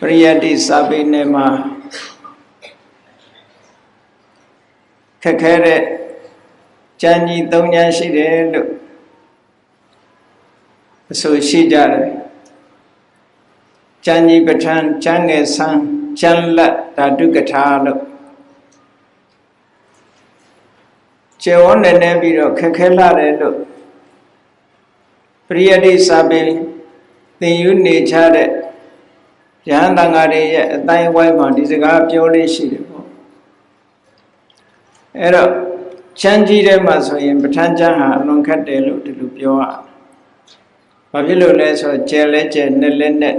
ပရိယတ္တိစာပေနယ်မှာခက်ခဲတဲ့ကြံကြီး၃ဉာဏ်ရှိတယ်လို့အဆိုရှိကြတယ်ကြံကြီးပဋ္ဌာန်းကြံငယ်ဆန်းကြံလက်ဓာတုကထာလို့ကျေဝန်းနေနေပြီးတော့ခက်ခဲလာတယ်လို့ပရိယတ္တိစာပေသင်ယူနေချတဲ့ ရဟန်းတန်ဃာတွေရဲ့အတိုင်းဝိုင်းမှာဒီစကားပြောလေးရှိတယ်ပေါ့အဲ့တော့ချမ်းကြီးတဲ့မှာဆိုရင်ပဋ္ဌာန်းကျမ်းဟာအလွန်ခက်တယ်လို့ဒီလိုပြောရဘာဖြစ်လို့လဲဆိုတော့ကျဲလဲကျဲနဲ့လဲနဲ့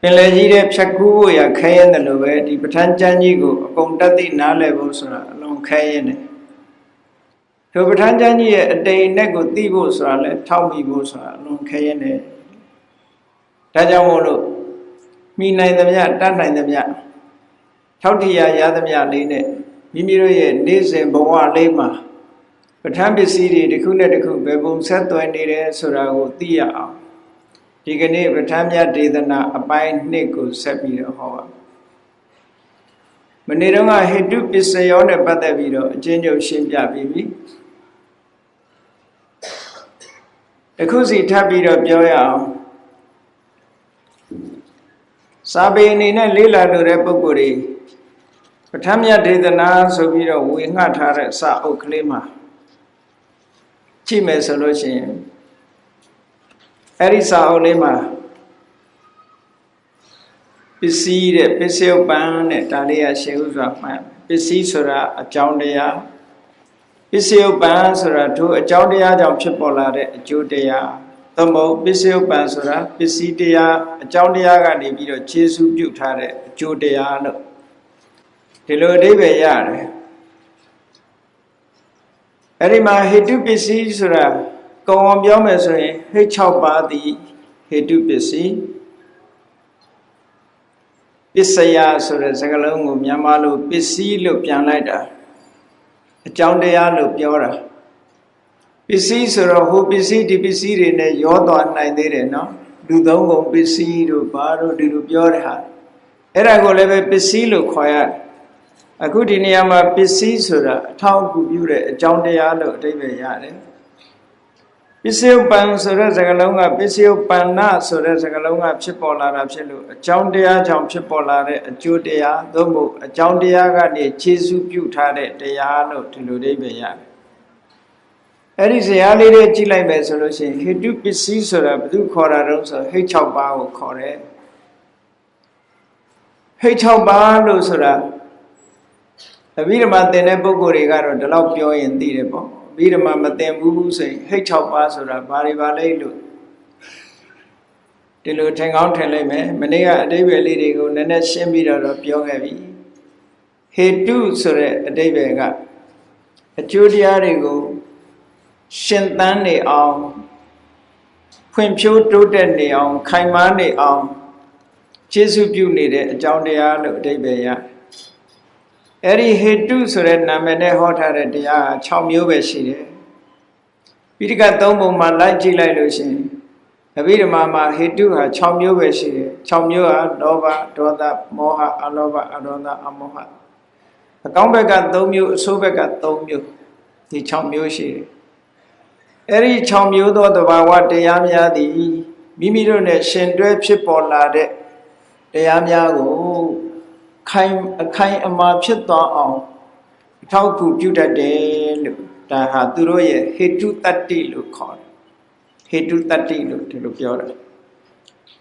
ပင်လေကြီးတဲ့ဖြတ်ကူးဖို့ရခဲရင်တယ်လို့ပဲဒီပဋ္ဌာန်းကျမ်းကြီးကိုအကုန်တတ်သိနားလည်ဖို့ဆိုတာအလွန်ခဲရင်တယ်တို့ပဋ္ဌာန်းကျမ်းကြီးရဲ့အတိမ်နဲ့ကိုသိဖို့ဆိုတာလဲထောက်မိဖို့ဆိုတာအလွန်ခဲရင်တယ်ဒါကြောင့်မို့လို့ မိနိုင်သမျှတတ်နိုင်သမျှထောက်ထရရသမျှလေးနဲ့မိမိတို့ရဲ့နေ့စဉ်ဘဝလေးမှာပဋ္ဌာန်းပစ္စည်းတွေတစ်ခုနဲ့တစ်ခုဘယ်ပုံဆက်သွယ်နေတယ်ဆိုတာကိုသိရအောင်ဒီကနေ့ပဋ္ဌာန်းမြတ်ဒေသနာအပိုင်းနှစ်ကိုဆက်ပြီးတော့ဟောပါမနေ့တုန်းကဟိတုပစ္စယောနဲ့ပတ်သက်ပြီးတော့အချင်းချင်းရှင်းပြပြီးပြီအခုစီထပ်ပြီးတော့ပြောရအောင် စာပေအနေနဲ့လေးလာလို့တဲ့ပုဂ္ဂိုလ်တွေပဋ္ဌာန်းမြတ်ဒေသနာဆိုပြီးတော့ဝေငှထားတဲ့စာအုပ်ကလေးမှာကြည့်မယ်ဆိုလို့ရှိရင်အဲ့ဒီစာအုပ်လေးမှာပစ္စည်းတဲ့ပစ္စယုပန်တဲ့ဒါလေးရရှေးဥစွာမှန်ပစ္စည်းဆိုတာအကြောင်းတရားပစ္စယုပန်ဆိုတာတို့အကြောင်းတရားကြောင့်ဖြစ်ပေါ်လာတဲ့အကျိုးတရား သမုတ်ပစ္စယုပန်ဆိုတာပစ္စည်းတရားအကြောင်းတရားကနေပြီးတော့ခြေစုပြုထားတဲ့အကျိုးတရားလို့ဒီလိုအဓိပ္ပာယ်ရတယ်အဲ့ဒီမှာဟိတုပစ္စည်းဆိုတာကောင်းအောင်ပြောမယ်ဆိုရင်ဟိတ်6ပါးသည်ဟိတုပစ္စည်းပစ္စယဆိုတဲ့စကားလုံးကိုမြန်မာလိုပစ္စည်းလို့ပြန်လိုက်တာအကြောင်းတရားလို့ပြောတာ ပစ္စည်းဆိုတော့ဟိုပစ္စည်းဒီပစ္စည်းတွေနဲ့ရောသွားနိုင်သေးတယ်နော်လူသုံးကုန်ပစ္စည်းတို့ဘာတို့ဒီလိုပြောတဲ့ဟာအဲ့ဒါကိုလည်းပဲပစ္စည်းလို့ခေါ်ရတယ်အခုဒီနေရာမှာပစ္စည်းဆိုတာအထောက်အကူပြုတဲ့အကြောင်းတရားလို့အဓိပ္ပာယ်ရတယ်ပစ္စယပံဆိုတဲ့စကားလုံးကပစ္စယပန္နဆိုတဲ့စကားလုံးကဖြစ်ပေါ်လာတာဖြစ်လို့အကြောင်းတရားကြောင့်ဖြစ်ပေါ်လာတဲ့အကျိုးတရားသို့မဟုတ်အကြောင်းတရားကနေခြေစုပြုထားတဲ့တရားလို့ဒီလိုအဓိပ္ပာယ်ရတယ် အဲ့ဒီဇာတ်လေးတွေကြည့်လိုက်မယ်ဆိုလို့ရှိရင်ဟိတုပစ္စည်းဆိုတာဘယ်သူခေါ်တာတုံးဆိုဟိတ်6ပါးကိုခေါ်တယ်ဟိတ်6ပါးလို့ဆိုတာအဘိဓမ္မာသင်တဲ့ပုဂ္ဂိုလ်တွေကတော့ဒီလောက်ပြောရင်သိတယ်ပေါ့အဘိဓမ္မာမသင်ဘူးဘူးဆိုရင်ဟိတ်6ပါးဆိုတာဘာတွေပါလဲလို့ဒီလိုထင်ကောင်းထင်လိုက်မယ်မနေ့ကအတိပ္ပယ်လေးတွေကိုနည်းနည်းရှင်းပြီးတော့ပြောခဲ့ပြီဟေတုဆိုတဲ့အတိပ္ပယ်ကအကျိုးတရားတွေကို ရှင်သန်နေအောင်ဖွံ့ဖြိုးတိုးတက်နေအောင် ခိုင်မာနေအောင်ကျေစုပြုနေတဲ့အကြောင်းတရားလို့အဓိပ္ပာယ်ရအဲ့ဒီဟေတုဆိုတဲ့နာမည်နဲ့ဟောထားတဲ့တရားက6မျိုးပဲရှိတယ်ပိဋကတ်3ပုံမှာလိုက်ကြည့်လိုက်လို့ရှိရင်အဘိဓမ္မာမှာဟေတုဟာ6မျိုးပဲရှိတယ်6မျိုးဟာလောဘဒေါသမောဟအလောဘအဒေါသအမောဟအကောင်းဘက်က3မျိုးအဆိုးဘက်က3မျိုးဒီ6မျိုးရှိတယ် အဲ့ဒီ6မျိုးသောတဘာဝတရားများသည်မိမိတို့နဲ့ရှင်တွဲဖြစ်ပေါ်လာတဲ့တရားများကိုခိုင်အခိုင်အမာဖြစ်သွားအောင်အထောက်အကူပြုတတ်တယ်လို့ဒါဟာသူတို့ရဲ့ဟေတုတတ္တိလို့ခေါ်တယ်ဟေတုတတ္တိလို့ဒီလိုပြောတယ်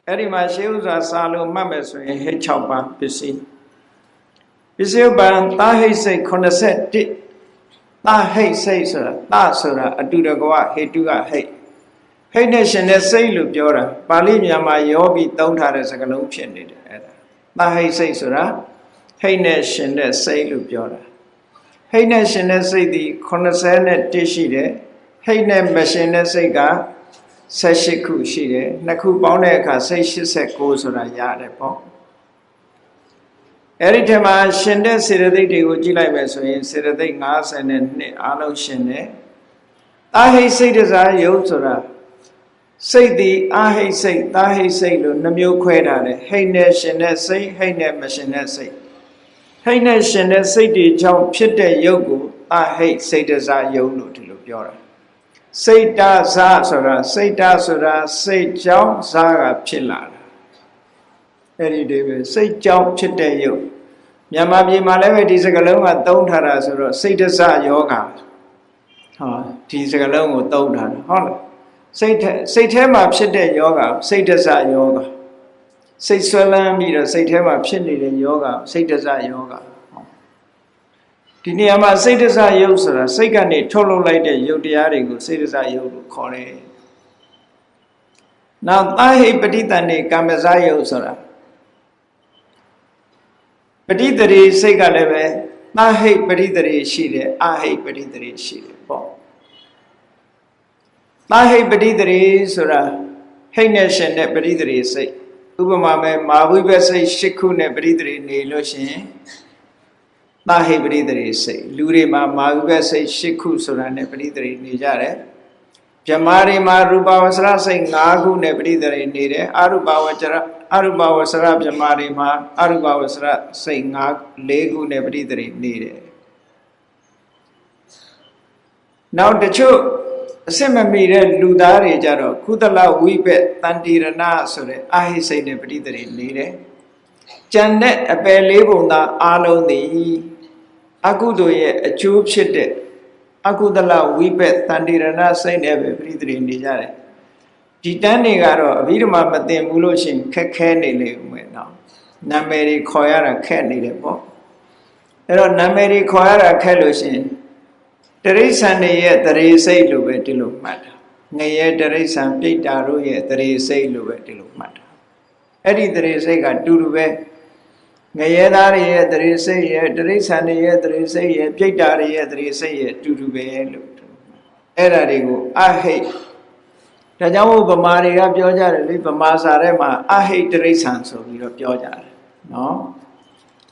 အဲ့ဒီမှာရှေးဥစွာစာလို့မှတ်မယ်ဆိုရင်ဟေ6ပါးပစ္စည်းပစ္စည်းပံတာဟိစိတ်81 တာဟိတ်စိတ်ဆိုတာတာဆိုတာအတူတကွဟေတုကဟိတ်ဟိတ်နဲ့ရှင်တဲ့စိတ်လို့ပြောတာပါဠိမြန်မာယောဂီသုံးထားတဲ့စကားလုံးဖြစ်နေတယ်အဲ့ဒါတာဟိတ်စိတ်ဆိုတာဟိတ်နဲ့ရှင်တဲ့စိတ်လို့ပြောတာဟိတ်နဲ့ရှင်တဲ့စိတ်ဒီ80နဲ့တရှိတယ်ဟိတ်နဲ့မရှင်တဲ့စိတ်က18ခုရှိတယ်နှစ်ခုပေါင်းတဲ့အခါစိတ်89ဆိုတာရတယ်ပေါ့ အဲ့ဒီထဲမှာရှင်တဲ့စေတသိက်တွေကိုကြည့်လိုက်မယ်ဆိုရင်စေတသိက်50နဲ့နှစ်အားလုံးရှင်တယ်။တာဟိစိတ်တစားယုတ်ဆိုတာစိတ်သည်အာဟိတ်စိတ်သာဟိတ်စိတ်လို့နှမျိုးခွဲထားတယ်ဟိတ်နဲ့ရှင်တဲ့စိတ်ဟိတ်နဲ့မရှင်တဲ့စိတ်ဟိတ်နဲ့ရှင်တဲ့စိတ်တွေကြောင့်ဖြစ်တဲ့ယုတ်ကိုအာဟိတ်စိတ်တစားယုတ်လို့ဒီလိုပြောတာစိတ်တစားဆိုတာစိတ်တဆိုတာစိတ်ကြောင့်စားကဖြစ်လာတာ အဲ့ဒီတွေပဲစိတ်ကြောင့်ဖြစ်တဲ့ယုတ်မြန်မာပြည်မှာလည်းပဲဒီစကလုံးကသုံးထားတာဆိုတော့စိတ်တစားယောဂဟောဒီစကလုံးကိုသုံးထားတာဟုတ်လားစိတ်ထဲစိတ်ထဲမှာဖြစ်တဲ့ယောဂစိတ်တစယောဂစိတ်ဆွဲလန်းပြီးတော့စိတ်ထဲမှာဖြစ်နေတဲ့ယောဂစိတ်တစယောဂဒီနေရာမှာစိတ်တစယုတ်ဆိုတာစိတ်ကနေထုတ်လုပ်လိုက်တဲ့ယုတ်တရားတွေကိုစိတ်တစယုတ်လို့ခေါ်တယ်။နောက်သာဟိပဋိတန်နေကာမဇယုတ်ဆိုတာ ပဋိတရေစိတ်ကလည်းပဲသာဟိပဋိတရေရှိတယ်အာဟိပဋိတရေရှိတယ်ပေါ့။သာဟိပတိတရေဆိုတာဟိတ်နဲ့ရှင်တဲ့ပရိတရေစိတ်ဥပမာမဲ့မာဝိဘစိတ်၈ခုနဲ့ပရိတရေနေလို့ရှိရင်သာဟိပရိတရေစိတ်လူတွေမှာမာဝိဘစိတ်၈ခုဆိုတာနဲ့ပရိတရေနေကြတယ်ဗြဟ္မာတွေမှာရူပဝဆရစိတ်၅ခုနဲ့ပရိတရေနေတယ်အရူပဝចရ အရူပဝဆရဗြဟ္မာတွေမှာအရူပဝဆရစိတ်၅၄ခုနဲ့ပရိတရေနေတယ်နောက်တချို့အစစ်မမီတဲ့လူသားတွေကြတော့ကုသလဝိဘက်တန်တိရဏဆိုတဲ့အာဟိစိတ်နဲ့ပဋိသေနေတယ်။ကြံတဲ့အပယ်လေးပုံသားအာလုံးသည်အကုသိုလ်ရဲ့အကျိုးဖြစ်တဲ့အကုသလဝိဘက်တန်တိရဏစိတ်နဲ့ပဲပဋိသေနေကြတယ်။ ဒီတန်းတွေကတော့အဘိဓမ္မာမသိဘူးလို့ရှိရင်ခက်ခဲနေလေဦးမယ်နော်။နာမည်တွေခေါ်ရတာခက်နေတယ်ပေါ့။အဲ့တော့နာမည်တွေခေါ်ရတာခက်လို့ရှိရင်တရိษံတွေရဲ့တရေစိတ်လို့ပဲဒီလိုမှတ်တာငရဲတရိษံပြိတ္တာတို့ရဲ့တရေစိတ်လို့ပဲဒီလိုမှတ်တာအဲ့ဒီတရေစိတ်ကတူတူပဲငရဲသားတွေရဲ့တရေစိတ်ရဲ့တရိษံတွေရဲ့တရေစိတ်ရဲ့ပြိတ္တာတွေရဲ့တရေစိတ်ရဲ့တူတူပဲလို့အဲ့ဒါတွေကိုအဟိတ် ဒါကြောင့်ဗမာတွေကပြောကြတယ်လေဗမာစာထဲမှာအဟိတ်တရိษံဆိုပြီးတော့ပြောကြတယ်နော်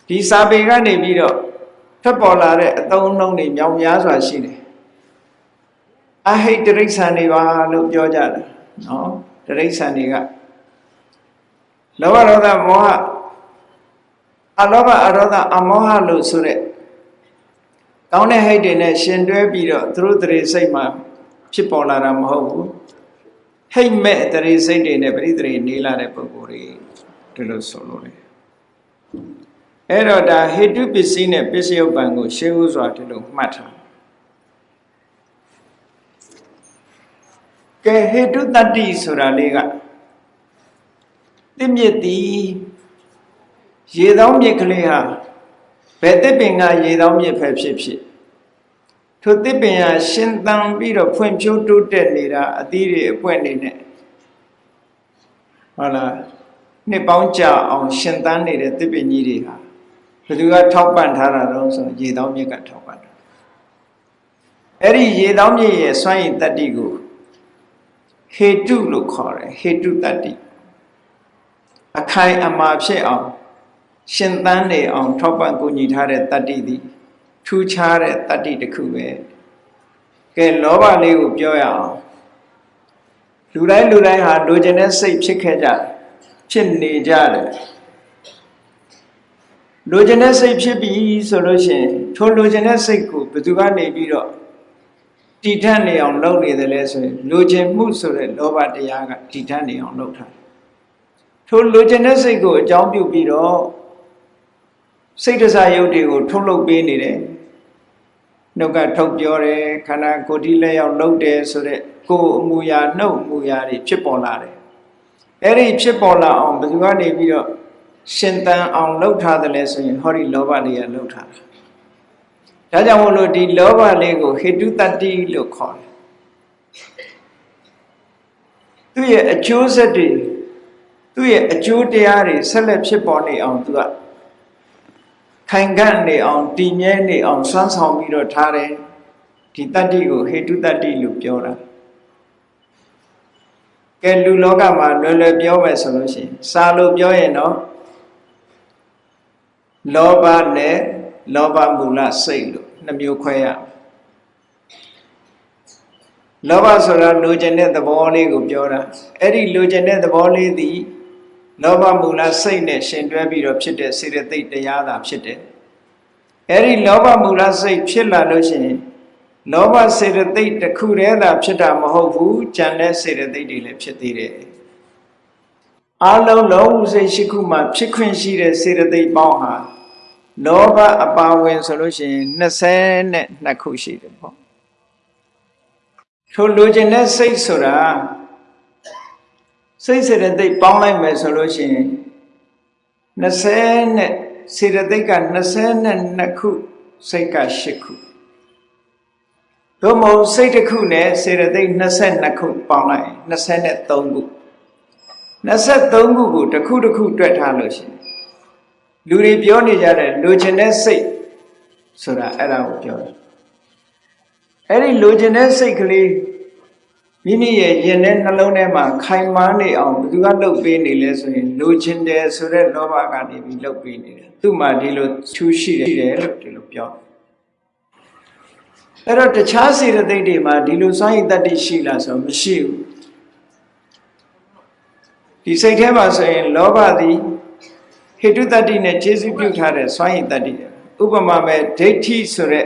ဒီစာပေကနေပြီးတော့ထွက်ပေါ်လာတဲ့အသုံးအနှုန်းတွေမြောင်များစွာရှိတယ်အဟိတ်တရိษံတွေပါလို့ပြောကြတယ်နော်တရိษံတွေကလောဘဒေါသမောဟအလောဘအရောဓအမောဟလို့ဆိုတဲ့ကောင်းတဲ့ဟိတ်တွေနဲ့ရှင်တွဲပြီးတော့သူတို့တရေစိတ်မှာဖြစ်ပေါ်လာတာမဟုတ်ဘူး ဟိတ်မဲ့တရေစိတ်တွေနဲ့ပရိသေနေလာတဲ့ပုဂ္ဂိုလ်တွေဒီလိုဆိုလို့လေအဲ့တော့ဒါဟေတုပစ္စည်းနဲ့ပစ္စယုပ္ပံကိုရှေးဥစွာဒီလိုမှတ်ထားကဲဟေတုတတ္တိဆိုတာလေးကတိမြစ်သည်ရေသောမြစ်ကလေးဟာဘယ်တစ်ပင်ကရေသောမြစ်ဖက်ဖြစ်ဖြစ် ထိုတစ်ပင်ဟာရှင်သန်ပြီးတော့ဖွံ့ဖြိုးတိုးတက်နေတာအသီးတွေအပွင့်နေနဲ့ဟုတ်လားနှစ်ပေါင်းကြာအောင်ရှင်သန်နေတဲ့တစ်ပင်ကြီးတွေဟာဘယ်သူကထောက်ပံ့ထားတာတော့ဆိုရေတောင်းမြစ်ကထောက်ပံ့တာအဲ့ဒီရေတောင်းမြစ်ရဲ့စွမ်းရည်တတ္တိကိုဟေတုလို့ခေါ်တယ်ဟေတုတတ္တိအခိုင်အမာဖြစ်အောင်ရှင်သန်နေအောင်ထောက်ပံ့ကူညီထားတဲ့တတ္တိသည် ထူးခြားတဲ့တတ္တိတစ်ခုပဲကဲလောဘလေးကိုပြောရအောင်လူတိုင်းလူတိုင်းဟာလိုချင်တဲ့စိတ်ဖြစ်ခဲ့ကြတယ်ဖြစ်နေကြတယ်လိုချင်တဲ့စိတ်ဖြစ်ပြီဆိုလို့ရှိရင်ထိုလိုချင်တဲ့စိတ်ကိုဘယ်သူကနေပြီးတော့တည်ထက်နေအောင်လုပ်နေတယ်လဲဆိုရင်လိုချင်မှုဆိုတဲ့လောဘတရားကတည်ထက်နေအောင်လုပ်ထားထိုလိုချင်တဲ့စိတ်ကိုအကြောင်းပြုပြီးတော့စိတ်တစားရုပ်တွေကိုထုတ်လုပ်ပေးနေတယ် နှုတ်ကထုတ်ပြောတယ်ခန္ဓာကိုယ်ဒီလက်ရောက်လှုပ်တယ်ဆိုတဲ့ကိုယ်အမူအရာနှုတ်အမူအရာတွေဖြစ်ပေါ်လာတယ်အဲ့ဒီဖြစ်ပေါ်လာအောင်ဘယ်သူကနေပြီးတော့ရှင်သန်အောင်လှုပ်ထားတယ်လဲဆိုရင်ဟောဒီလောဘလေးကလှုပ်ထားတာဒါကြောင့်မို့လို့ဒီလောဘလေးကိုဟေတုတတ္တိလို့ခေါ်တယ်သူ့ရဲ့အကျိုးဆက်တွေသူ့ရဲ့အကျိုးတရားတွေဆက်လက်ဖြစ်ပေါ်နေအောင်သူက ခိုင်ခန့်နေအောင်တည်မြဲနေအောင်စွမ်းဆောင်ပြီးတော့ထားတယ်ဒီတတ္တိကိုဟေတုတတ္တိလို့ပြောတာကဲလူလောကမှာလွယ်လွယ်ပြောမယ်ဆိုလို့ရှိရင်စာလို့ပြောရင်တော့လောဘနဲ့လောဘမူလစိတ်လို့နှမျိုးခွဲရလောဘဆိုတာလိုချင်တဲ့သဘောလေးကိုပြောတာအဲ့ဒီလိုချင်တဲ့သဘောလေးသည် လောဘမူလစိတ်နဲ့ရှင်တွဲပြီးတော့ဖြစ်တဲ့စေတသိက်တရားသာဖြစ်တယ်အဲ့ဒီလောဘမူလစိတ်ဖြစ်လာလို့ရှိရင်လောဘစေတသိက်တစ်ခုတည်းသာဖြစ်တာမဟုတ်ဘူးကြံတဲ့စေတသိက်တွေလည်းဖြစ်သေးတယ်အလုံးလောဘစိတ်ရှိခုမှဖြစ်ခွင့်ရှိတဲ့စေတသိက်ပေါင်းဟာလောဘအပါဝင်ဆိုလို့ရှိရင်22ခုရှိတယ်ပေါ့ထိုလိုချင်တဲ့စိတ်ဆိုတာ စိတ်စေတသိက်ပေါင်းလိုက်မယ်ဆိုလို့ရှိရင်20နဲ့စေတသိက်က22ခုစိတ်က8ခုသို့မဟုတ်စိတ်တစ်ခုနဲ့စေတသိက်22ခုပေါင်းလိုက်23ခု23ခုကိုတစ်ခုတစ်ခုတွက်ထားလို့ရှိရင်လူတွေပြောနေကြတဲ့လိုချင်တဲ့စိတ်ဆိုတာအဲ့ဒါကိုပြောတယ်အဲ့ဒီလိုချင်တဲ့စိတ်ကလေး မိမိရဲ့ရင်ထဲနှလုံးထဲမှာခိုင်မာနေအောင်ဘယ်သူကလှုပ်ပေးနေလဲဆိုရင်လိုချင်တယ်ဆိုတဲ့လောဘကနေပြီးလှုပ်ပေးနေတယ်သူ့မှာဒီလိုထူးရှိတယ်လို့ဒီလိုပြောအဲ့တော့တခြားစေတသိက်တွေမှာဒီလိုစွမ်းရည်တတ္တိရှိလားဆိုမရှိဘူးဒီစိတ်ထဲမှာဆိုရင်လောဘသည်ဟေတုတတ္တိနဲ့ခြေစုပြုထားတဲ့စွမ်းရည်တတ္တိဥပမာမဲ့ဒိဋ္ဌိဆိုတဲ့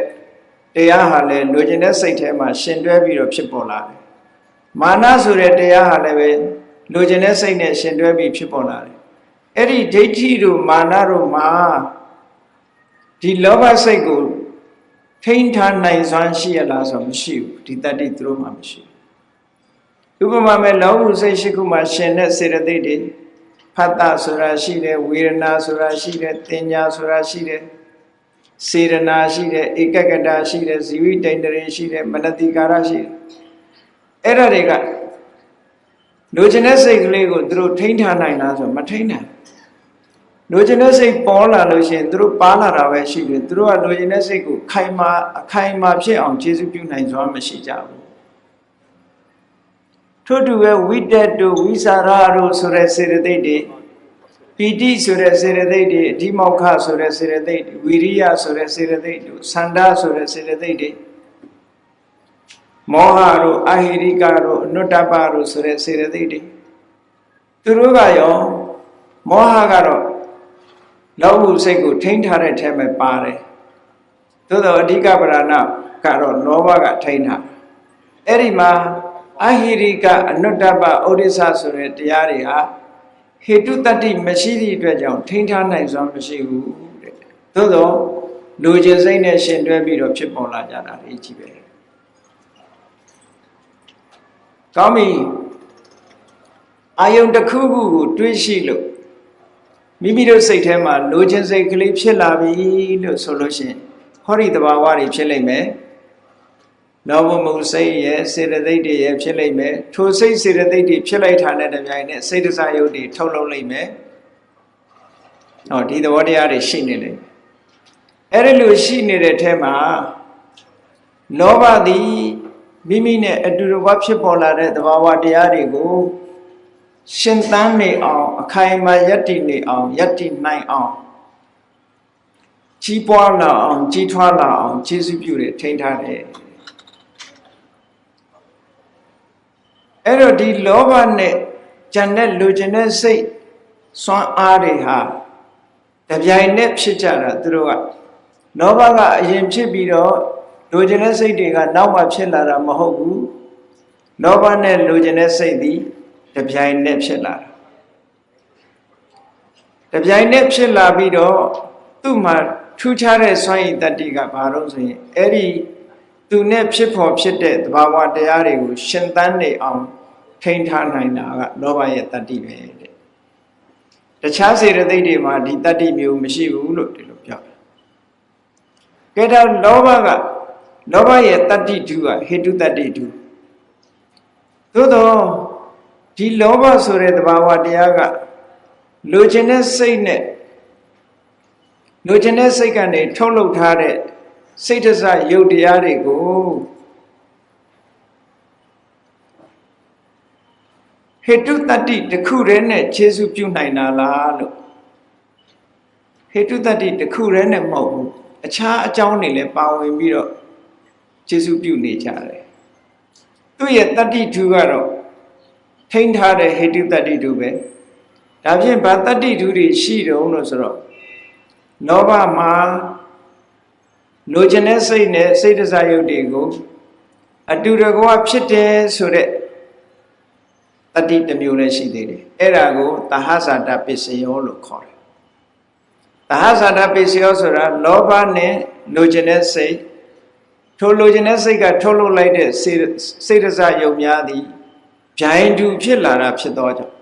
တရားဟာလည်းလိုချင်တဲ့စိတ်ထဲမှာရှင်တွဲပြီးတော့ဖြစ်ပေါ်လာတယ် မာနဆိုတဲ့တရားဟာလည်းပဲလိုချင်တဲ့စိတ်နဲ့ရှင်တွဲပြီးဖြစ်ပေါ်လာတယ်အဲ့ဒီဒိဋ္ဌိတို့မာနတို့မှာဒီလောဘစိတ်ကိုထိန်းထားနိုင်စွမ်းရှိရလားဆိုမရှိဘူးဒီတတ္တိသူတို့မှမရှိဘူးဥပမာမဲ့လောဘစိတ်ရှိခုမှာရှင်တဲ့စေတသိက်တွေဖတ်တာဆိုတာရှိတယ်ဝေဒနာဆိုတာရှိတယ်တင်ညာဆိုတာရှိတယ်စေရနာရှိတယ်ဧကကတာရှိတယ်ဇီဝိတိန်တရေရှိတယ်မနတိကာရရှိတယ် အဲ့ဒါတွေကလူကျင်တဲ့စိတ်ကလေးကိုသူတို့ထိန်းထားနိုင်လားဆိုမထိန်းနိုင်လူကျင်တဲ့စိတ်ပေါ်လာလို့ရှိရင်သူတို့ပါလာတာပဲရှိတယ်သူတို့ကလူကျင်တဲ့စိတ်ကိုခိုင်မာအခိုင်မာဖြစ်အောင်ခြေစုပြုနိုင်စွာမရှိကြဘူးထို့တူပဲဝိတက်တို့ဝိစာရတို့ဆိုတဲ့စေတသိက်တွေပီတိဆိုတဲ့စေတသိက်တွေအဓိမောက္ခဆိုတဲ့စေတသိက်တွေဝိရိယဆိုတဲ့စေတသိက်တွေသန္တာဆိုတဲ့စေတသိက်တွေ မောဟတို့အဟိရိကတို့အနုတ္တပတို့ဆိုတဲ့စေတသိက်တွေသူတို့ကရောမောဟကတော့လောဘစိတ်ကိုထိန်းထားတဲ့ထဲမှာပါတယ်သို့တော့အဓိကပရဏကတော့လောဘကထိန်းထားအဲ့ဒီမှာအဟိရိကအနုတ္တပဩဒိသဆိုတဲ့တရားတွေဟာဟေတုတတ္တိမရှိသည့်အတွက်ကြောင့်ထိန်းထားနိုင်စွာမရှိဘူးတဲ့သို့တော့လူကျင်စိတ်နဲ့ရှင်တွဲပြီးတော့ဖြစ်ပေါ်လာကြတာလေကြီးပဲ ကောင်းပြီအာယုံတစ်ခုခုကိုတွေးရှိလို့မိမိတို့စိတ်ထဲမှာလိုချင်စိတ်ကလေးဖြစ်လာပြီလို့ဆိုလို့ရှိရင်ဟောဒီတဘာဝတွေဖြစ်လိမ့်မယ်လောဘမှုစိတ်ရဲ့စေတသိက်တွေရဲ့ဖြစ်လိမ့်မယ်ထိုစိတ်စေတသိက်တွေဖြစ်လိုက်တာနဲ့တပြိုင်နက်စိတ်တစားယုတ်တွေထုတ်လုပ်လိမ့်မယ်ဟောဒီသဘောတရားတွေရှိနေလိမ့်မယ်အဲ့ဒီလိုရှိနေတဲ့ထဲမှာလောဘသည် မိမိနဲ့အတူတကွဖြစ်ပေါ်လာတဲ့သဘာဝတရားတွေကိုရှင်သန်နေအောင်အခိုင်အမာယက်တည်နေအောင်ယက်တည်နိုင်အောင်ကြီးပွားလာအောင်ကြီးထွားလာအောင်ကျေးဇူးပြုတယ်ထိန်းထားတယ်အဲ့တော့ဒီလောဘနဲ့ဂျန်တဲ့လူကျင်တဲ့စိတ်စွမ်းအားတွေဟာတပြိုင်နက်ဖြစ်ကြတာသူတို့ကလောဘကအရင်ဖြစ်ပြီးတော့ လူကျင်တဲ့စိတ်တွေကနောက်မှဖြစ်လာတာမဟုတ်ဘူးလောဘနဲ့လူကျင်တဲ့စိတ်သည်တပြိုင်နက်ဖြစ်လာတာတပြိုင်နက်ဖြစ်လာပြီးတော့သူ့မှာထူးခြားတဲ့စွမ်းရည်တတ္တိကဘာလို့ဆိုရင်အဲ့ဒီသူနဲ့ဖြစ်ဖို့ဖြစ်တဲ့သဘာဝတရားတွေကိုရှင်သန်နေအောင်ထိန်းထားနိုင်တာကလောဘရဲ့တတ္တိပဲတဲ့တခြားစေတသိက်တွေမှာဒီတတ္တိမျိုးမရှိဘူးလို့ဒီလိုပြောတယ်ကဲတော့လောဘက လောဘရဲ့တတ္တိတုကဟေတုတတ္တိတုသို့တော့ဒီလောဘဆိုတဲ့သဘာဝတရားကလိုချင်တဲ့စိတ်နဲ့လိုချင်တဲ့စိတ်ကနေထုတ်လုပ်ထားတဲ့စိတ်တစရုပ်တရားတွေကိုဟေတုတတ္တိတစ်ခုတည်းနဲ့ခြေစုပြုနိုင်တာလားလို့ဟေတုတတ္တိတစ်ခုတည်းနဲ့မဟုတ်ဘူးအခြားအကြောင်းတွေလည်းပါဝင်ပြီးတော့ ခြေစုပြုနေကြတယ်သူသူ့ရဲ့တတ္တိဓုကတော့ထိန်းထားတဲ့ဟေတုတတ္တိဓုပဲဒါဖြင့်ဗာတတ္တိဓုတွေရှိတုံးလို့ဆိုတော့လောဘမှာလိုချင်တဲ့စိတ်နဲ့စိတ်တစားယုတ်တွေကိုအတူတကွဖြစ်တယ်ဆိုတဲ့တတိတစ်မျိုးလည်းရှိသေးတယ်အဲ့ဒါကိုသဟဇာတပစ္စယောလို့ခေါ်တယ်သဟဇာတပစ္စယောဆိုတာလောဘနဲ့လိုချင်တဲ့စိတ် ထိုလိုချင်တဲ့စိတ်ကထုတ်လုပ်လိုက်တဲ့စိတ်စိတ်တစားယုတ်များသည်ဗျိုင်းတူဖြစ်လာတာဖြစ်သောကြောင့်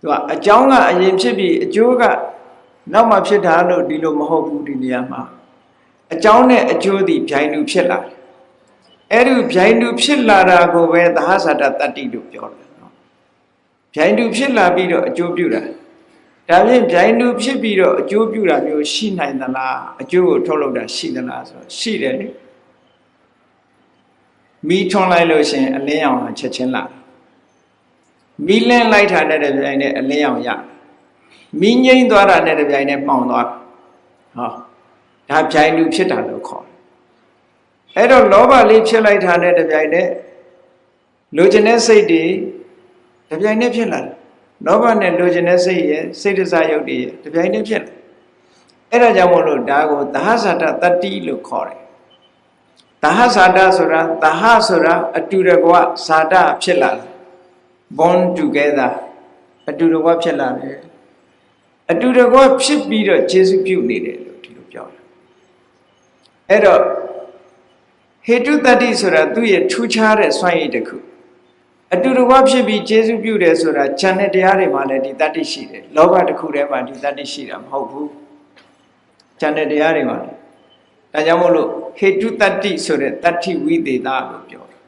သူကအကြောင်းကအရင်ဖြစ်ပြီးအကျိုးကနောက်မှဖြစ်တာလို့ဒီလိုမဟုတ်ဘူးဒီနေရာမှာအကြောင်းနဲ့အကျိုးသည်ဗျိုင်းတူဖြစ်လာတယ်အဲ့ဒီဗျိုင်းတူဖြစ်လာတာကိုပဲသဟဇာတတတ္တိလို့ပြောတယ်နော်ဗျိုင်းတူဖြစ်လာပြီးတော့အကျိုးပြုတာ ဒါဖြင့်ဗျိုင်းတူဖြစ်ပြီးတော့အကျိုးပြုတာမျိုးရှိနိုင်သလားအကျိုးကိုထုတ်လုပ်တာရှိသလားဆိုတော့ရှိတယ်လေမီးထွန်းလိုက်လို့ရှင်အလင်းရောင်ချက်ချင်းလာမီးလင်းလိုက်တာနဲ့တပြိုင်နက်အလင်းရောင်ရမီးငိမ့်သွားတာနဲ့တပြိုင်နက်မှောင်သွားဟောဒါဗျိုင်းတူဖြစ်တာလို့ခေါ်တယ်အဲ့တော့လောဘလေးဖြစ်လိုက်တာနဲ့တပြိုင်နက်လိုချင်တဲ့စိတ်တွေတပြိုင်နက်ဖြစ်လာတယ် လောဘနဲ့လိုချင်တဲ့စိတ်ရဲ့စိတ်တစားယုတ်တွေရဲ့တပြိုင်နက်ဖြစ်လာအဲ့ဒါကြောင့်မို့လို့ဒါကိုသဟဇာတတတ္တိလို့ခေါ်တယ်သဟဇာတဆိုတာသဟဆိုတာအတူတကွဇာတဖြစ်လာတယ် born together အတူတကွဖြစ်လာတယ်အတူတကွဖြစ်ပြီးတော့ခြေစုပြုနေတယ်လို့ဒီလိုပြောတယ်အဲ့တော့ဟေတုတတ္တိဆိုတာသူ့ရဲ့ထူးခြားတဲ့စွမ်းရည်တစ်ခု အတူတကွဖြစ်ပြီးကျေစုပြုတယ်ဆိုတာဉာဏ်နဲ့တရားတွေမှာလည်းဒီတတ္တိရှိတယ်လောဘတစ်ခုတည်းမှာဒီတတ္တိရှိတာမဟုတ်ဘူးဉာဏ်နဲ့တရားတွေမှာလည်းဒါကြောင့်မို့လို့ဟေတုတတ္တိဆိုတဲ့တတ္တိဝိသေသလို့ပြောတယ်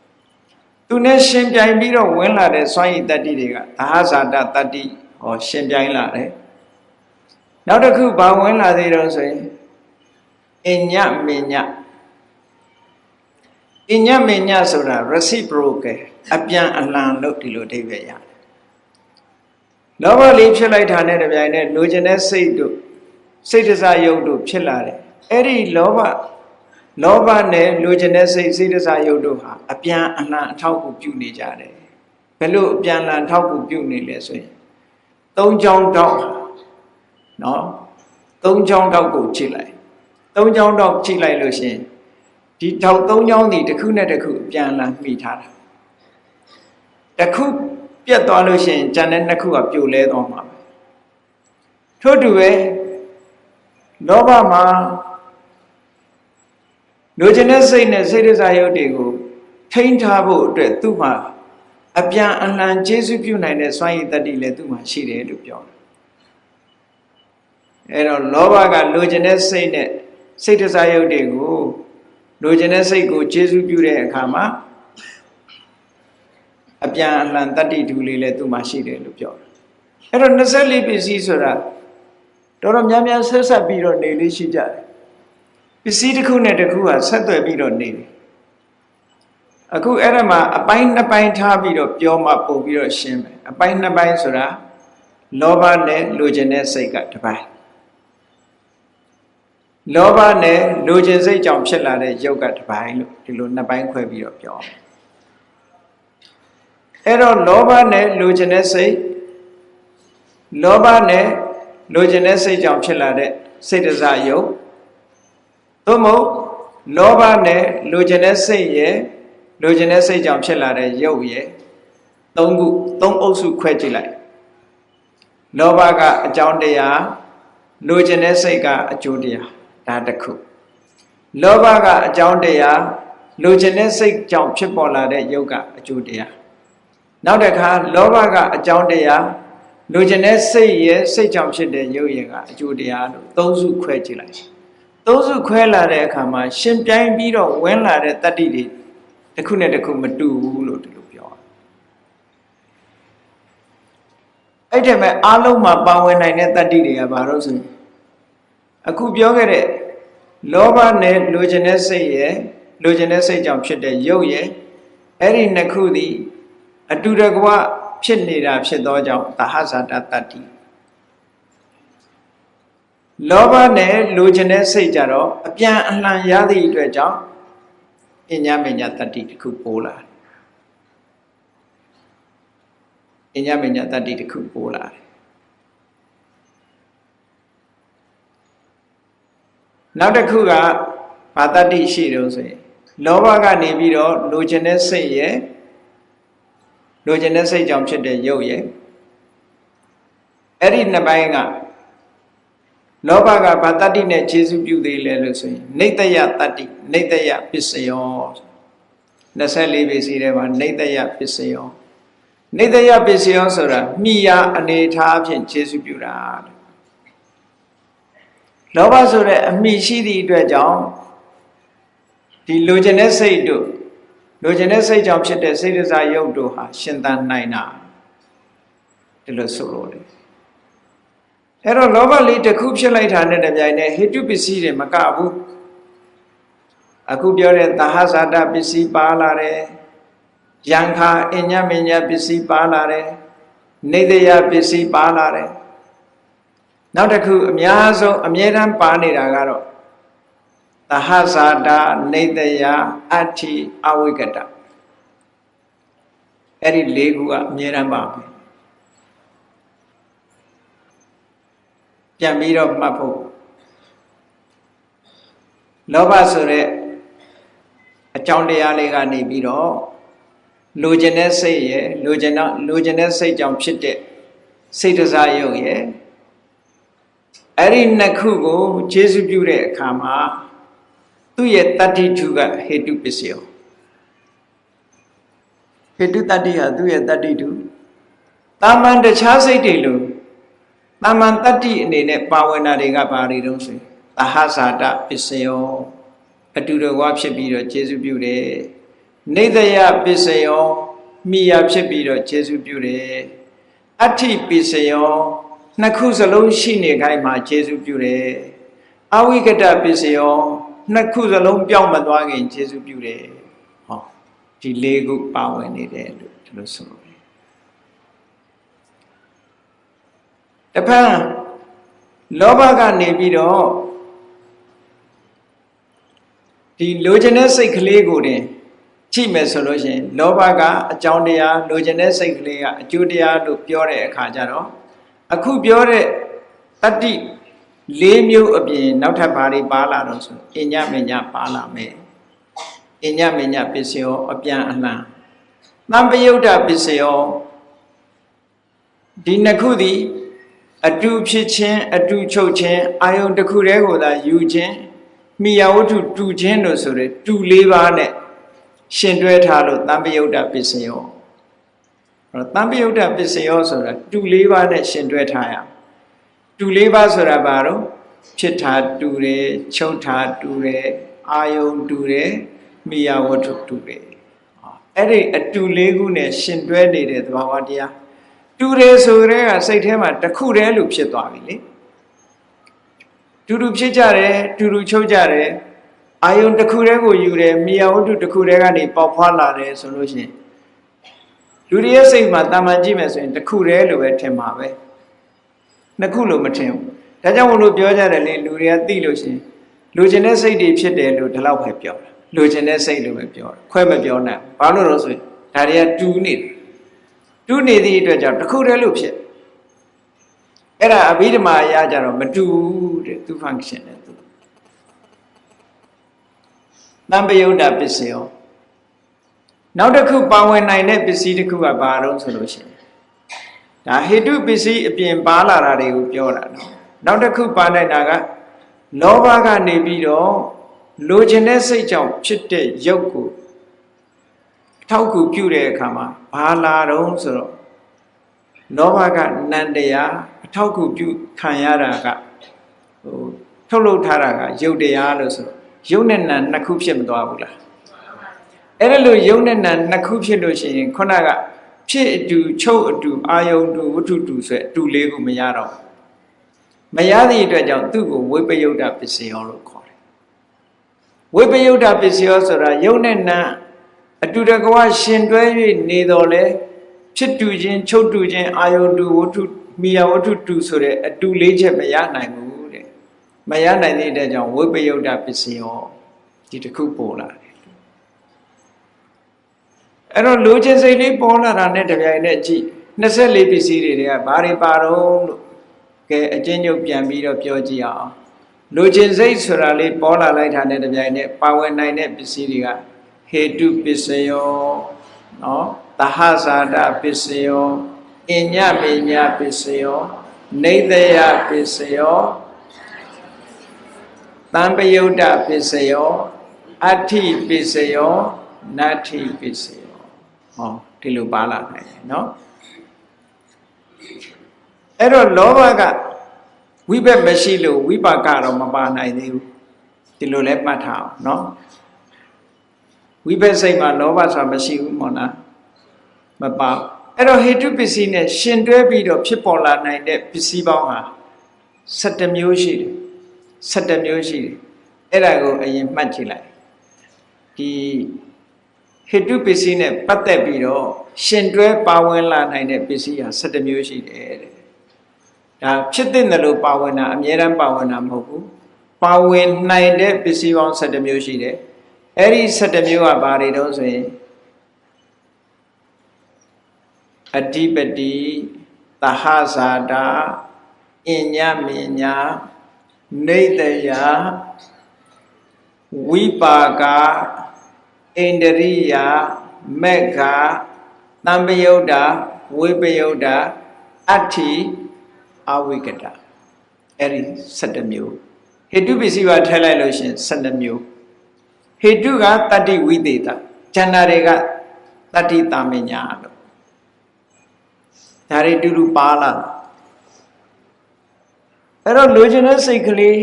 သူနဲ့ရှင်ပြိုင်ပြီးတော့ဝင်လာတဲ့စွမ်းရည်တတ္တိတွေကသာဟဇာတတတ္တိဟောရှင်ပြိုင်လာတယ်နောက်တစ်ခုဘာဝင်လာသေးတော့ဆိုရင်အညမညအညမညဆိုတာ reciprocal အပြန်အလှန်လို့ဒီလိုအဓိပ္ပာယ်ရတယ်လောဘလေးဖြစ်လိုက်တာနဲ့တပြိုင်နက်လိုချင်တဲ့စိတ်တို့စိတ်တစားယုတ်တို့ဖြစ်လာတယ်အဲ့ဒီလောဘလောဘနဲ့လိုချင်တဲ့စိတ်စိတ်တစားယုတ်တို့ဟာအပြန်အလှန်အထောက်အကူပြုနေကြတယ်ဘယ်လိုအပြန်အလှန်အထောက်အကူပြုနေလဲဆိုရင်သုံးချောင်းတောက်နော်သုံးချောင်းတောက်ကိုကြည့်လိုက်သုံးချောင်းတောက်ကြည့်လိုက်လို့ရှိရင်ဒီထောက်သုံးချောင်းဒီတစ်ခုနဲ့တစ်ခုအပြန်အလှန်မှီထားတာ တစ်ခုပြတ်သွားလို့ရှိရင်ကျန်တဲ့နှစ်ခုကပြိုလဲသွားမှာပဲထို့တူပဲလောဘမှာလိုချင်တဲ့စိတ်နဲ့စိတ်ရစားရုပ်တွေကိုထိန်းထားဖို့အတွက်သူ့မှာအပြန်အလှန်ကျေစုပြုနိုင်တဲ့စွမ်းရည်တတ္တိလည်းသူ့မှာရှိတယ်လို့ပြောတယ်အဲတော့လောဘကလိုချင်တဲ့စိတ်နဲ့စိတ်တစားရုပ်တွေကိုလိုချင်တဲ့စိတ်ကိုကျေစုပြုတဲ့အခါမှာ အပြန်အလှန်တတ္တိဓုလေးလည်းသူ့မှာရှိတယ်လို့ပြောတယ်အဲ့တော့24ပစ္စည်းဆိုတာတော်တော်များများဆက်ဆက်ပြီးတော့နေလေးရှိကြတယ်ပစ္စည်းတစ်ခုနဲ့တစ်ခုကဆက်သွယ်ပြီးတော့နေတယ်အခုအဲ့ဒါမှာအပိုင်းနှစ်ပိုင်းထားပြီးတော့ပြောမှပို့ပြီးတော့ရှင်းမယ်အပိုင်းနှစ်ပိုင်းဆိုတာလောဘနဲ့လိုချင်တဲ့စိတ်ကတစ်ပိုင်းလောဘနဲ့လိုချင်စိတ်ကြောင့်ဖြစ်လာတဲ့ယုတ်ကတစ်ပိုင်းလို့ဒီလိုနှစ်ပိုင်းခွဲပြီးတော့ပြော အဲ့တော့လောဘနဲ့လိုချင်တဲ့စိတ်လောဘနဲ့လိုချင်တဲ့စိတ်ကြောင့်ဖြစ်လာတဲ့စိတ်တစားယုတ်သို့မဟုတ်လောဘနဲ့လိုချင်တဲ့စိတ်ရဲ့လိုချင်တဲ့စိတ်ကြောင့်ဖြစ်လာတဲ့ယုတ်ရဲ့သုံးခုသုံးအုပ်စုခွဲကြည့်လိုက်လောဘကအကြောင်းတရားလိုချင်တဲ့စိတ်ကအကျိုးတရားဒါတစ်ခုလောဘကအကြောင်းတရားလိုချင်တဲ့စိတ်ကြောင့်ဖြစ်ပေါ်လာတဲ့ယုတ်ကအကျိုးတရား နောက်တစ်ခါလောဘကအကြောင်းတရားလိုချင်တဲ့စိတ်ရဲ့စိတ်ကြောင့်ဖြစ်တဲ့ယုတ်ရဲ့ကအကျိုးတရားလို့သုံးစုခွဲကြည့်လိုက်သုံးစုခွဲလာတဲ့အခါမှာရှင်ပြိုင်ပြီးတော့ဝင်လာတဲ့တတ္တိတွေတစ်ခုနဲ့တစ်ခုမတူဘူးလို့ဒီလိုပြောအဲ့ဒီမဲ့အားလုံးမှာပါဝင်နိုင်တဲ့တတ္တိတွေကဘာလို့ဆိုရင်အခုပြောခဲ့တဲ့လောဘနဲ့လိုချင်တဲ့စိတ်ရဲ့လိုချင်တဲ့စိတ်ကြောင့်ဖြစ်တဲ့ရုပ်ရဲ့အဲ့ဒီနှစ်ခုသည် အတူတကွဖြစ်နေတာဖြစ်သောကြောင့်သဟဇာတတတ္တိလောဘနဲ့လိုချင်တဲ့စိတ်ကြတော့အပြန်အလှန်ရသည့်အတွက်ကြောင့်အညမညတတ္တိတစ်ခုပိုးလာတယ်အညမညတတ္တိတစ်ခုပိုးလာတယ်နောက်တစ်ခုကဘာတတ္တိရှိတော့ဆိုရင်လောဘကနေပြီးတော့လိုချင်တဲ့စိတ်ရဲ့ လိုချင်တဲ့စိတ်ကြောင့်ဖြစ်တဲ့ရုပ်ရဲ့အဲ့ဒီနှစ်ပိုင်းကလောဘကဘာတတ္တိနဲ့ခြေစုပြုသေးလဲလို့ဆိုရင်နေတယတတ္တိနေတယပစ္စယော24ပေစီထဲမှာနေတယပစ္စယောနေတယပစ္စယောဆိုတာမိယာအနေထားဖြင့်ခြေစုပြုတာလောဘဆိုတဲ့အမိရှိသည့်အတွက်ကြောင့်ဒီလိုချင်တဲ့စိတ်တို့ လိုချင်တဲ့စိတ်ကြောင့်ဖြစ်တဲ့စိတ်ဒဇာယုတ်တို့ဟာရှင်သန်နိုင်တာဒီလိုဆိုလို့တယ်အဲ့တော့လောဘလေးတစ်ခုဖြစ်လိုက်တာနဲ့တပြိုင်နက်ဟိတုပစ္စည်းတွေမကဘူးအခုပြောတဲ့သဟဇာတပစ္စည်းပါလာတယ်ယံခာအညမညပစ္စည်းပါလာတယ်နေတယပစ္စည်းပါလာတယ်နောက်တစ်ခုအများဆုံးအမြဲတမ်းပါနေတာကတော့ သဟဇာတာနေတယအဋ္ဌိအဝိကတအဲ့ဒီ၄ခုကအမြဲတမ်းပါပဲပြန်ပြီးတော့မှတ်ဖို့လောဘဆိုတဲ့အကြောင်းတရားလေးကနေပြီးတော့လိုချင်တဲ့စိတ်ရဲ့လိုချင်တော့လိုချင်တဲ့စိတ်ကြောင့်ဖြစ်တဲ့စိတ်တစားယုတ်ရဲ့အဲ့ဒီနှစ်ခုကိုခြေစုပြုတဲ့အခါမှာ သူ့ရဲ့တတ္တိထုကဟေတုပစ္စယောဟေတုတတ္တိဟာသူ့ရဲ့တတ္တိထုတာမန်တခြားစိတ်တွေလို့တာမန်တတ္တိအနေနဲ့ပါဝင်တာတွေကဘာတွေတုံးဆိုသဟဇာတပစ္စယောအတူတကွာဖြစ်ပြီးတော့ခြေစုပြုတယ်နေတယပစ္စယောမိယာဖြစ်ပြီးတော့ခြေစုပြုတယ်အဋ္ဌိပစ္စယောနှစ်ခုစလုံးရှိနေခိုင်းမှာခြေစုပြုတယ်အဝိကတပစ္စယော နှစ်ခုစလုံးပြောင်းမသွားခင်ခြေစုပြုတယ်ဟောဒီလေးခုပါဝင်နေတယ်လို့ဒီလိုဆိုလို့တဖန်လောဘကနေပြီးတော့ဒီလိုချင်တဲ့စိတ်ကလေးကိုတင်ကြည့်မယ်ဆိုလို့ရှိရင်လောဘကအကြောင်းတရားလိုချင်တဲ့စိတ်ကလေးကအကျိုးတရားလို့ပြောတဲ့အခါကျတော့အခုပြောတဲ့တတ္တိ ၄မျိုးအပြင်နောက်ထပ်ဘာတွေပါလာတော့ဆိုအညမညပါလာမယ်အညမညပစ္စယောအပြန်အလှန်သံပယုတ်တပစ္စယောဒီနှစ်ခုသည်အတူဖြစ်ခြင်းအတူချုပ်ခြင်းအာယုန်တစ်ခုတည်းကိုသာယူခြင်းမိယဝတ္ထုတူခြင်းလို့ဆိုရယ်တူ၄ပါးနဲ့ရှင်တွဲထားလို့တံပယုတ်တပစ္စယောအဲ့တော့တံပယုတ်တပစ္စယောဆိုတာတူ၄ပါးနဲ့ရှင်တွဲထားရ တူ၄ပါးဆိုတာဘာတော့ဖြစ်တာတူတယ်ချုပ်တာတူတယ်အာယုန်တူတယ်မိယဝတ္ထုတူတယ်အဲ့ဒီအတူလေးခုနဲ့ရှင်တွဲနေတဲ့သဘာဝတရားတူတယ်ဆိုတဲ့ကစိတ်ထဲမှာတစ်ခုတည်းလို့ဖြစ်သွားပြီလေတူတူဖြစ်ကြတယ်တူတူချုပ်ကြတယ်အာယုံတစ်ခုတည်းကိုယူတယ်မြေဝတ္ထုတစ်ခုတည်းကနေပေါက်ဖွာလာတယ်ဆိုလို့ရှိရင်လူတွေရဲ့စိတ်မှာတာမန်ကြည့်မယ်ဆိုရင်တစ်ခုတည်းလို့ပဲထင်မှာပဲ နှစ်ခုလို့မထင်ဘူးဒါကြောင့်မလို့ပြောကြတယ်လေလူတွေကသိလို့ရှိရင်လူကျင်တဲ့စိတ်တွေဖြစ်တယ်လို့ဒီလောက်ပဲပြောတာလူကျင်တဲ့စိတ်လို့ပဲပြောတာခွဲမပြောနိုင်ဘာလို့လဲဆိုရင်ဒါတွေကတူနေတယ်တူနေသည့်အတွက်ကြောင့်တစ်ခုတည်းလို့ဖြစ်အဲ့ဒါအဘိဓမ္မာအရာကြတော့မတူဘူးတဲ့သူ function နဲ့သူတံပယုတ်တပစ္စယောနောက်တစ်ခုပါဝင်နိုင်တဲ့ပစ္စည်းတစ်ခုကဘာတော့ဆိုလို့ရှိရင် ဒါဟေတုပစ္စည်းအပြင်ပါလာတာတွေကိုပြောတာနော်နောက်တစ်ခုပါနိုင်တာကလောဘကနေပြီးတော့လိုချင်တဲ့စိတ်ကြောင့်ဖြစ်တဲ့ရုပ်ကိုထောက်ကူပြုတဲ့အခါမှာဘာလာတော့ဆိုတော့လောဘကနန္တရားအထောက်ကူပြုခံရတာကဟိုထုတ်လုပ်ထားတာကရုပ်တရားလို့ဆိုတော့ရုပ်နဲ့နာနှစ်ခုဖြစ်မသွားဘူးလားအဲ့ဒါလို့ရုပ်နဲ့နာနှစ်ခုဖြစ်လို့ရှိရင်ခုနက ဖြစ်အတူချုပ်အတူအာယုံတူဝတ္ထုတူဆိုအတူလေးကိုမရတော့မရသည့်အတွက်ကြောင့်သူ့ကိုဝိပယုတ်တပစ္စယောလို့ခေါ်တယ်ဝိပယုတ်တပစ္စယောဆိုတာရုပ်နဲ့နာအတူတကွာရှင်တွဲ၍နေတော်လဲဖြစ်တူခြင်းချုပ်တူခြင်းအာယုတူဝတ္ထုမိယာဝတ္ထုတူဆိုတဲ့အတူလေးချက်မရနိုင်ဘူးတဲ့မရနိုင်တဲ့အတွက်ကြောင့်ဝိပယုတ်တပစ္စယောဒီတစ်ခုပေါ်လာတယ် အဲ့တော့လူချင်းစိတ်လေးပေါ်လာတာနဲ့တပြိုင်နက်ကြည့်24ပစ္စည်းတွေတွေကဘာတွေပါတော့လို့ကဲအချင်းချုပ်ပြန်ပြီးတော့ပြောကြည့်အောင်လူချင်းစိတ်ဆိုတာလေးပေါ်လာလိုက်တာနဲ့တပြိုင်နက်ပါဝင်နိုင်တဲ့ပစ္စည်းတွေကဟေတုပစ္စယောနော်သဟဇာတပစ္စယောအညမေညပစ္စယောနေတယပစ္စယောတံပယုတ်တပစ္စယောအဋ္ဌိပစ္စယောနတ္ထိပစ္စယော ဟောဒီလိုပါလာနိုင်တယ်နော်အဲ့တော့လောဘကဝိဘက်မရှိလို့ဝိပါကတော့မပါနိုင်သေးဘူးဒီလိုလဲမှတ်ထားအောင်နော်ဝိဘက်စိတ်မှာလောဘဆိုတာမရှိဘူးမော်လားမပါအဲ့တော့ဟေတုပစ္စည်းနဲ့ရှင်တွဲပြီးတော့ဖြစ်ပေါ်လာနိုင်တဲ့ပစ္စည်းပေါင်းဟာ17မျိုးရှိတယ်17မျိုးရှိတယ်အဲ့ဒါကိုအရင်မှတ်ကြည့်လိုက်ဒီ ဟေတုပစ္စည်းနဲ့ပတ်သက်ပြီးတော့ရှင်တွဲပါဝင်လာနိုင်တဲ့ပစ္စည်းဟာ17မျိုးရှိတယ်တဲ့ဒါဖြစ်တဲ့လို့ပါဝင်တာအမြဲတမ်းပါဝင်တာမဟုတ်ဘူးပါဝင်နိုင်တဲ့ပစ္စည်းပေါင်း17မျိုးရှိတယ်အဲ့ဒီ17မျိုးကဘာတွေတုံးဆိုရင်အဓိပတိသဟဇာတာအညမညာနေတယဝိပါက ဣန္ဒရိယမက္ခတံပယုတ်တာဝိပယုတ်တာအဋ္ဌိအဝိကတအဲ့ဒီ7မျိုးဟေတုပစ္စည်းပါထည့်လိုက်လို့ရှင်7မျိုးဟေတုကတတ္တိဝိသေတာဉာဏတွေကတတ္တိတာမညာလို့ဒါတွေတူတူပါလာအဲ့တော့လိုချင်တဲ့စိတ်ကလေး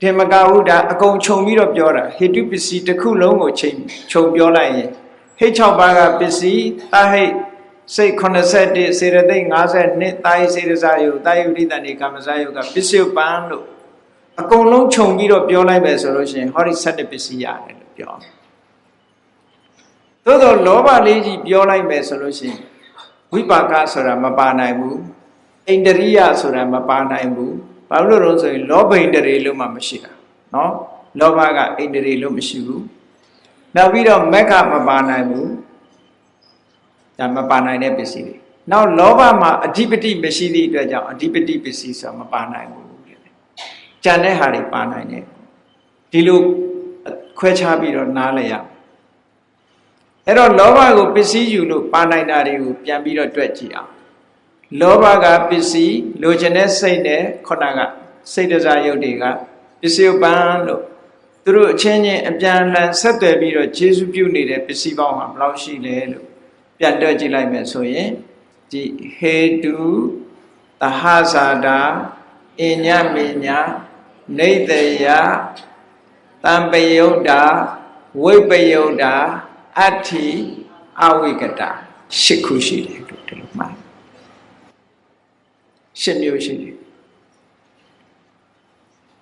ဒီမကဟုဒါအကုန်ခြုံပြီးတော့ပြောတာဟေတုပစ္စည်းတစ်ခုလုံးကိုချိန်ခြုံပြောလိုက်ရင်ဟိတ်6ပါးကပစ္စည်းတဟိတ်စိတ်81စေရသိက်52တာယိစေရစာယုတာယုဒိတန်ဒီကာမစာယုကပစ္စယပန်လို့အကုန်လုံးခြုံပြီးတော့ပြောလိုက်မယ်ဆိုလို့ရှိရင်ဟောဒီ7ပစ္စည်းရတယ်လို့ပြောသို့တော့လောဘလေးကြီးပြောလိုက်မယ်ဆိုလို့ရှိရင်ဝိပါကဆိုတာမပါနိုင်ဘူးဣန္ဒရိယဆိုတာမပါနိုင်ဘူး ဘာလို့လို့ဆိုရင်လောဘဣန္ဒြေလို့မှမရှိတာနော်လောဘကဣန္ဒြေလို့မရှိဘူးနောက်ပြီးတော့မက္ခမပါနိုင်ဘူးဒါမပါနိုင်တဲ့ပစ္စည်းတွေနောက်လောဘမှာအဓိပတိမရှိသည့်အတွက်ကြောင့်အဓိပတိပစ္စည်းဆိုတာမပါနိုင်ဘူးတဲ့ကြံတဲ့ဟာတွေပါနိုင်တယ်ဒီလိုခွဲခြားပြီးတော့နားလည်ရအဲ့တော့လောဘကိုပစ္စည်းယူလို့ပါနိုင်တာတွေကိုပြန်ပြီးတော့တွက်ကြည့်အောင် လောဘကပစ္စည်းလိုချင်တဲ့စိတ်နဲ့ခုနကစိတ်တစားယုတ်တွေကပစ္စည်းပန်းလို့သူတို့အချင်းချင်းအပြန်အလှန်ဆက်သွယ်ပြီးတော့ခြေစုပ်ပြုနေတဲ့ပစ္စည်းပေါင်းဟာဘယ်လောက်ရှိလဲလို့ပြန်တွက်ကြည့်လိုက်မယ်ဆိုရင်ဒီဟေတုသဟဇာတာအညမေညာနေတယတံပယုတ်တာဝိပယုတ်တာအဋ္ဌိအဝိကတာရှစ်ခုရှိတယ်လို့ဒီလိုမှ တ်ရှစ်မျိုးရှိတယ်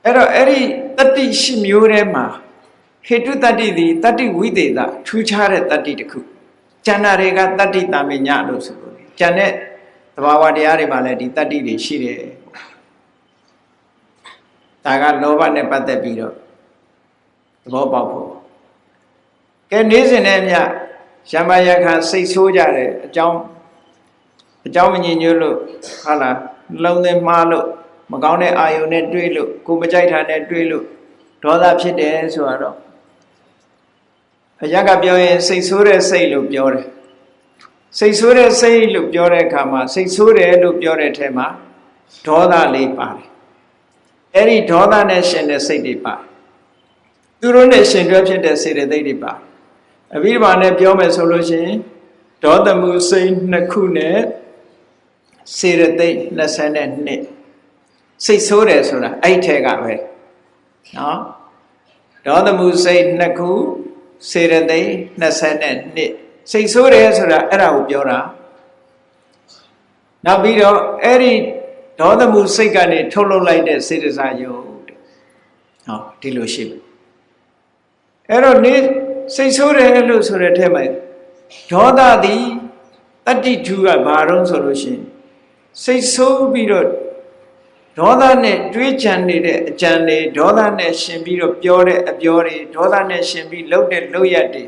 အဲ့တော့အဲ့ဒီတတ္တိရှစ်မျိုးထဲမှာဟေတုတတ္တိသည်တတ္တိဝိသေသထူးခြားတဲ့တတ္တိတစ်ခုကျန်တာတွေကတတ္တိတာမညလို့ဆိုလို့ကျန်တဲ့သဘာဝတရားတွေမှာလည်းဒီတတ္တိတွေရှိတယ်ဒါကလောဘနဲ့ပတ်သက်ပြီးတော့သဘောပေါက်ဖို့ကဲနေ့စဉ်နဲ့မြရမယခစိတ်ဆိုးကြတယ်အကြောင်းအကြောင်းမငြိညွတ်လို့ဟာလား လုံးသွင်းမှားလို့မကောင်းတဲ့အာယုန်နဲ့တွေးလို့ကိုမကြိုက်တာနဲ့တွေးလို့ဒေါသဖြစ်တယ်ဆိုတော့အရကပြောရင်စိတ်ဆိုးတဲ့စိတ်လို့ပြောတယ်စိတ်ဆိုးတဲ့စိတ်လို့ပြောတဲ့အခါမှာစိတ်ဆိုးတယ်လို့ပြောတဲ့ထဲမှာဒေါသလေးပါတယ်အဲ့ဒီဒေါသနဲ့ရှင်တဲ့စိတ်တွေပါသူတို့နဲ့ရှင်တွဲဖြစ်တဲ့စေတသိက်တွေပါအဘိဓမ္မာနဲ့ပြောမယ်ဆိုလို့ရှိရင်ဒေါသမှုစိတ်နှစ်ခုနဲ့ စေရသိက်22စိတ်ဆိုးတယ်ဆိုတာအဲ့ထဲကပဲနော်ဒေါသမှုစိတ်နှစ်ခုစေရသိက်22စိတ်ဆိုးတယ်ဆိုတာအဲ့ဒါကိုပြောတာနောက်ပြီးတော့အဲ့ဒီဒေါသမှုစိတ်ကနေထုတ်လုပ်လိုက်တဲ့စေတစာယုတ်တဲ့ဟောဒီလိုရှိပြီအဲ့တော့နေစိတ်ဆိုးတယ်လို့ဆိုတဲ့ထဲမှာဒေါသသည်တတ္တိထူကဘာတော့ဆိုလို့ရှိရင် စိတ်ဆိုးပြီးတော့ဒေါသနဲ့တွေးကြံနေတဲ့အကြံတွေဒေါသနဲ့ရှင်ပြီးတော့ပြောတဲ့အပြောတွေဒေါသနဲ့ရှင်ပြီးလှုပ်တဲ့လှုပ်ရက်တွေ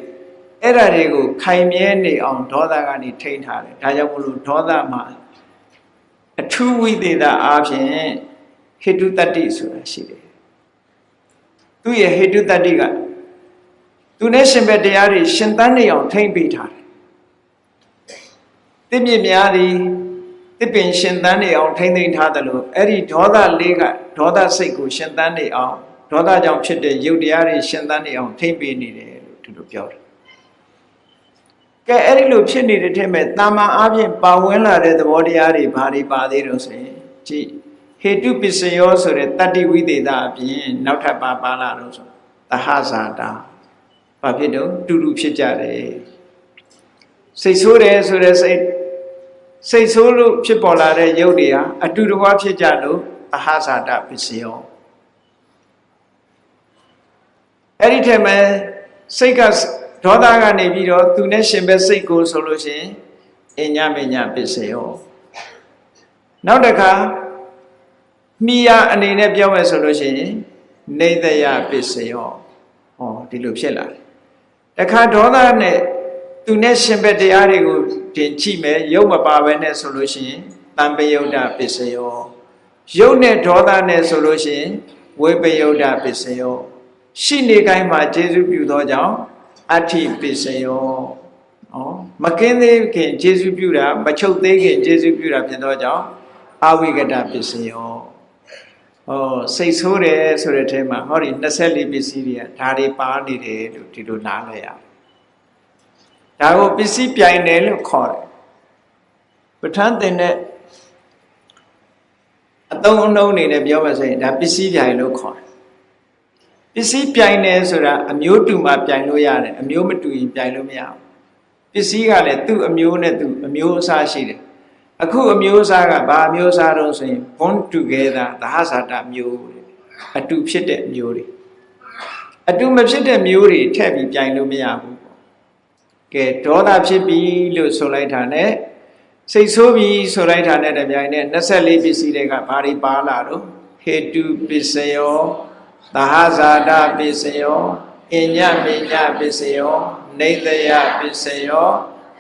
အဲ့ဒါတွေကိုခိုင်မြဲနေအောင်ဒေါသကနေထိန်းထားတယ်ဒါကြောင့်မလို့ဒေါသမှာအထူးဝိသေသအားဖြင့်ဟေတုတတ္တိဆိုတာရှိတယ်သူရဲ့ဟေတုတတ္တိကသူနဲ့ရှင်ဘက်တရားတွေရှင်သန်နေအောင်ထိမ့်ပေးထားတယ်တစ်မြစ်များသည် တစ်ပင်ရှင်သန်နေအောင်ထိမ့်သိမ်းထားတယ်လို့အဲ့ဒီဒေါသလေးကဒေါသစိတ်ကိုရှင်သန်နေအောင်ဒေါသကြောင့်ဖြစ်တဲ့ယုတ်တရားတွေရှင်သန်နေအောင်ထိမ့်ပေးနေတယ်လို့သူတို့ပြောတယ်ကဲအဲ့ဒီလိုဖြစ်နေတဲ့ထက်မဲ့တာမန်အားဖြင့်ပါဝင်လာတဲ့သဘောတရားတွေဘာတွေပါသေးလို့ဆိုရင်ကြည့်ဟေတုပစ္စယောဆိုတဲ့တတ္တိဝိသေသအပြင်နောက်ထပ်ပါပါလာတော့ဆိုသဟဇာတာဘာဖြစ်တော့တူတူဖြစ်ကြတယ်စိတ်ဆိုးတယ်ဆိုတဲ့စိတ် စိတ်ဆိုးလို့ဖြစ်ပေါ်လာတဲ့ရုပ်တွေဟာအတူတကွဖြစ်ကြလို့သဟဇာတပစ္စယောအဲ့ဒီထက်မဲ့စိတ်ကဒေါသကနေပြီးတော့သူနဲ့ရှင်ပဲစိတ်ကိုဆိုလို့ရှိရင်အညမညပစ္စယောနောက်တစ်ခါမိယာအနေနဲ့ပြောမယ်ဆိုလို့ရှိရင်နေတယပစ္စယောဟောဒီလိုဖြစ်လာတယ်တခါဒေါသနဲ့ သူနဲ့ရှင်ဘက်တရားတွေကိုတင်ကြည့်မယ်ရုပ်မပါဘဲနဲ့ဆိုလို့ရှိရင်တံပယုတ်တပစ္စယောရုပ်နဲ့ဒေါသနဲ့ဆိုလို့ရှိရင်ဝိပယုတ်တပစ္စယောရှိနေတိုင်းမှာကျေစုပြုသောကြောင့်အဋ္ဌိပစ္စယောနော်မကင်းသေးခင်ကျေစုပြုတာမချုပ်သေးခင်ကျေစုပြုတာဖြစ်သောကြောင့်အဝိကတပစ္စယောဟောစိတ်ဆိုးတယ်ဆိုတဲ့အထဲမှာဟောဒီ24ပစ္စည်းတွေကဒါတွေပါနေတယ်လို့ဒီလိုနားလည်ရအောင် ဒါကိုပစ္စည်းပြိုင်တယ်လို့ခေါ်တယ်ပဋ္ဌာန်းတင်တဲ့အသုံးအနှုန်းအနေနဲ့ပြောမှဆိုရင်ဒါပစ္စည်းပြိုင်လို့ခေါ်တယ်ပစ္စည်းပြိုင်တယ်ဆိုတာအမျိုးတူမှပြိုင်လို့ရတယ်အမျိုးမတူရင်ပြိုင်လို့မရဘူးပစ္စည်းကလည်းသူ့အမျိုးနဲ့သူအမျိုးအစားရှိတယ်အခုအမျိုးအစားကဘာအမျိုးအစားတော့ဆိုရင် born together သဟဇာတမျိုးအတူဖြစ်တဲ့မျိုးတွေအတူမဖြစ်တဲ့မျိုးတွေထည့်ပြီးပြိုင်လို့မရဘူးပေါ့ ကဲဒေါသဖြစ်ပြီလို့ဆိုလိုက်တာ ਨੇ စိတ်ဆိုးပြီဆိုလိုက်တာ ਨੇ တပြိုင်နဲ့24ပစ္စည်းတွေကဘာတွေပါလာတော့ဟေတုပစ္စယောသဟဇာတပစ္စယောအညမေညပစ္စယောနေတယပစ္စယော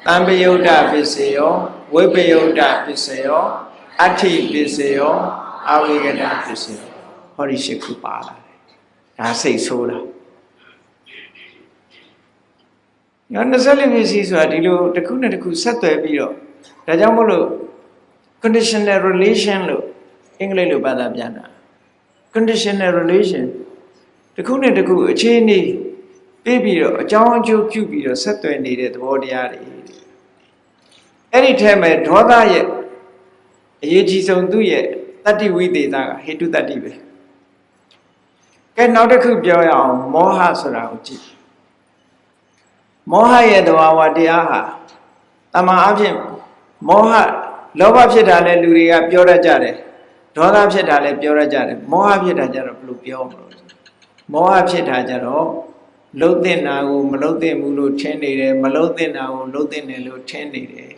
တံပယုတ်တပစ္စယောဝိပယုတ်တပစ္စယောအဋ္ဌိပစ္စယောအဝိကတပစ္စယောဟောဒီရှိခုပါလာတယ်ဒါစိတ်ဆိုးတာ ည24ပစ္စည်းဆိုတာဒီလိုတစ်ခုနဲ့တစ်ခုဆက်သွယ်ပြီးတော့ဒါကြောင့်မို့လို့ conditional relation လို့အင်္ဂလိပ်လိုဘာသာပြန်တာ conditional relation တစ်ခုနဲ့တစ်ခုအခြေအနေပြီးပြီးတော့အကြောင်းအကျိုးပြုပြီးတော့ဆက်သွယ်နေတဲ့သဘောတရားတွေအဲ့ဒီထဲမှာဒေါသရဲ့အရေးကြီးဆုံးသူ့ရဲ့တတ္တိဝိသေသကဟေတုတတ္တိပဲကဲနောက်တစ်ခုပြောရအောင်မောဟဆိုတာကိုကြည့် မောဟရဲ့သဘာဝတရားဟာတမန်အဖြစ်မောဟလောဘဖြစ်တာလဲလူတွေကပြောတတ်ကြတယ်ဒေါသဖြစ်တာလဲပြောတတ်ကြတယ်မောဟဖြစ်တာကြတော့ဘယ်လိုပြောမလို့မောဟဖြစ်တာကြတော့လှုပ်တဲ့နာကိုမလှုပ်တဲ့ဘူးလို့ထင်နေတယ်မလှုပ်တဲ့နာကိုလှုပ်တဲ့တယ်လို့ထင်နေတယ်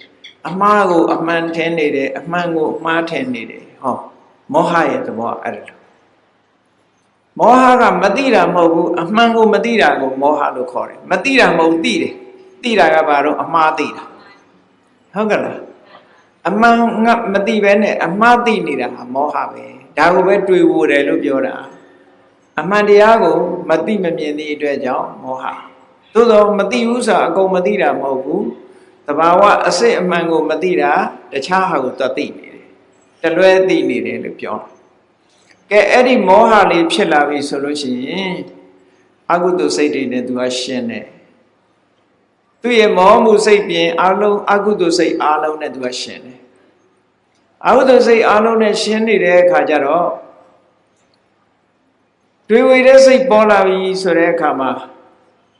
အမှားကိုအမှန်ထင်နေတယ်အမှန်ကိုအမှားထင်နေတယ်ဟောမောဟရဲ့သဘောအဲ့ဒါ မောဟကမသိတာမဟုတ်ဘူးအမှန်ကိုမသိတာကိုမောဟလို့ခေါ်တယ်မသိတာမဟုတ်သိတယ်သိတာကဘာတော့အမှားသိတာဟုတ်ကလားအမှန်ငါမသိပဲနဲ့အမှားသိနေတာဟာမောဟပဲဒါကိုပဲတွေ့ဖို့တယ်လို့ပြောတာအမှန်တရားကိုမသိမမြင်သည့်အတွက်ကြောင့်မောဟသို့သောမသိဘူးဆိုတာအကုန်မသိတာမဟုတ်ဘူးတဘာဝအစစ်အမှန်ကိုမသိတာတခြားဟာကိုသသိနေတယ်တလွဲသိနေတယ်လို့ပြော ကဲအဲ့ဒီမောဟလေးဖြစ်လာပြီဆိုလို့ရှိရင်အကုသိုလ်စိတ်တွေနဲ့သူကရှင်းတယ်သူရဲ့မောမှုစိတ်ပြင်အလုံးအကုသိုလ်စိတ်အလုံးနဲ့သူကရှင်းတယ်အကုသိုလ်စိတ်အလုံးနဲ့ရှင်းနေတဲ့အခါကျတော့တွေဝေတဲ့စိတ်ပေါ်လာပြီဆိုတဲ့အခါမှာ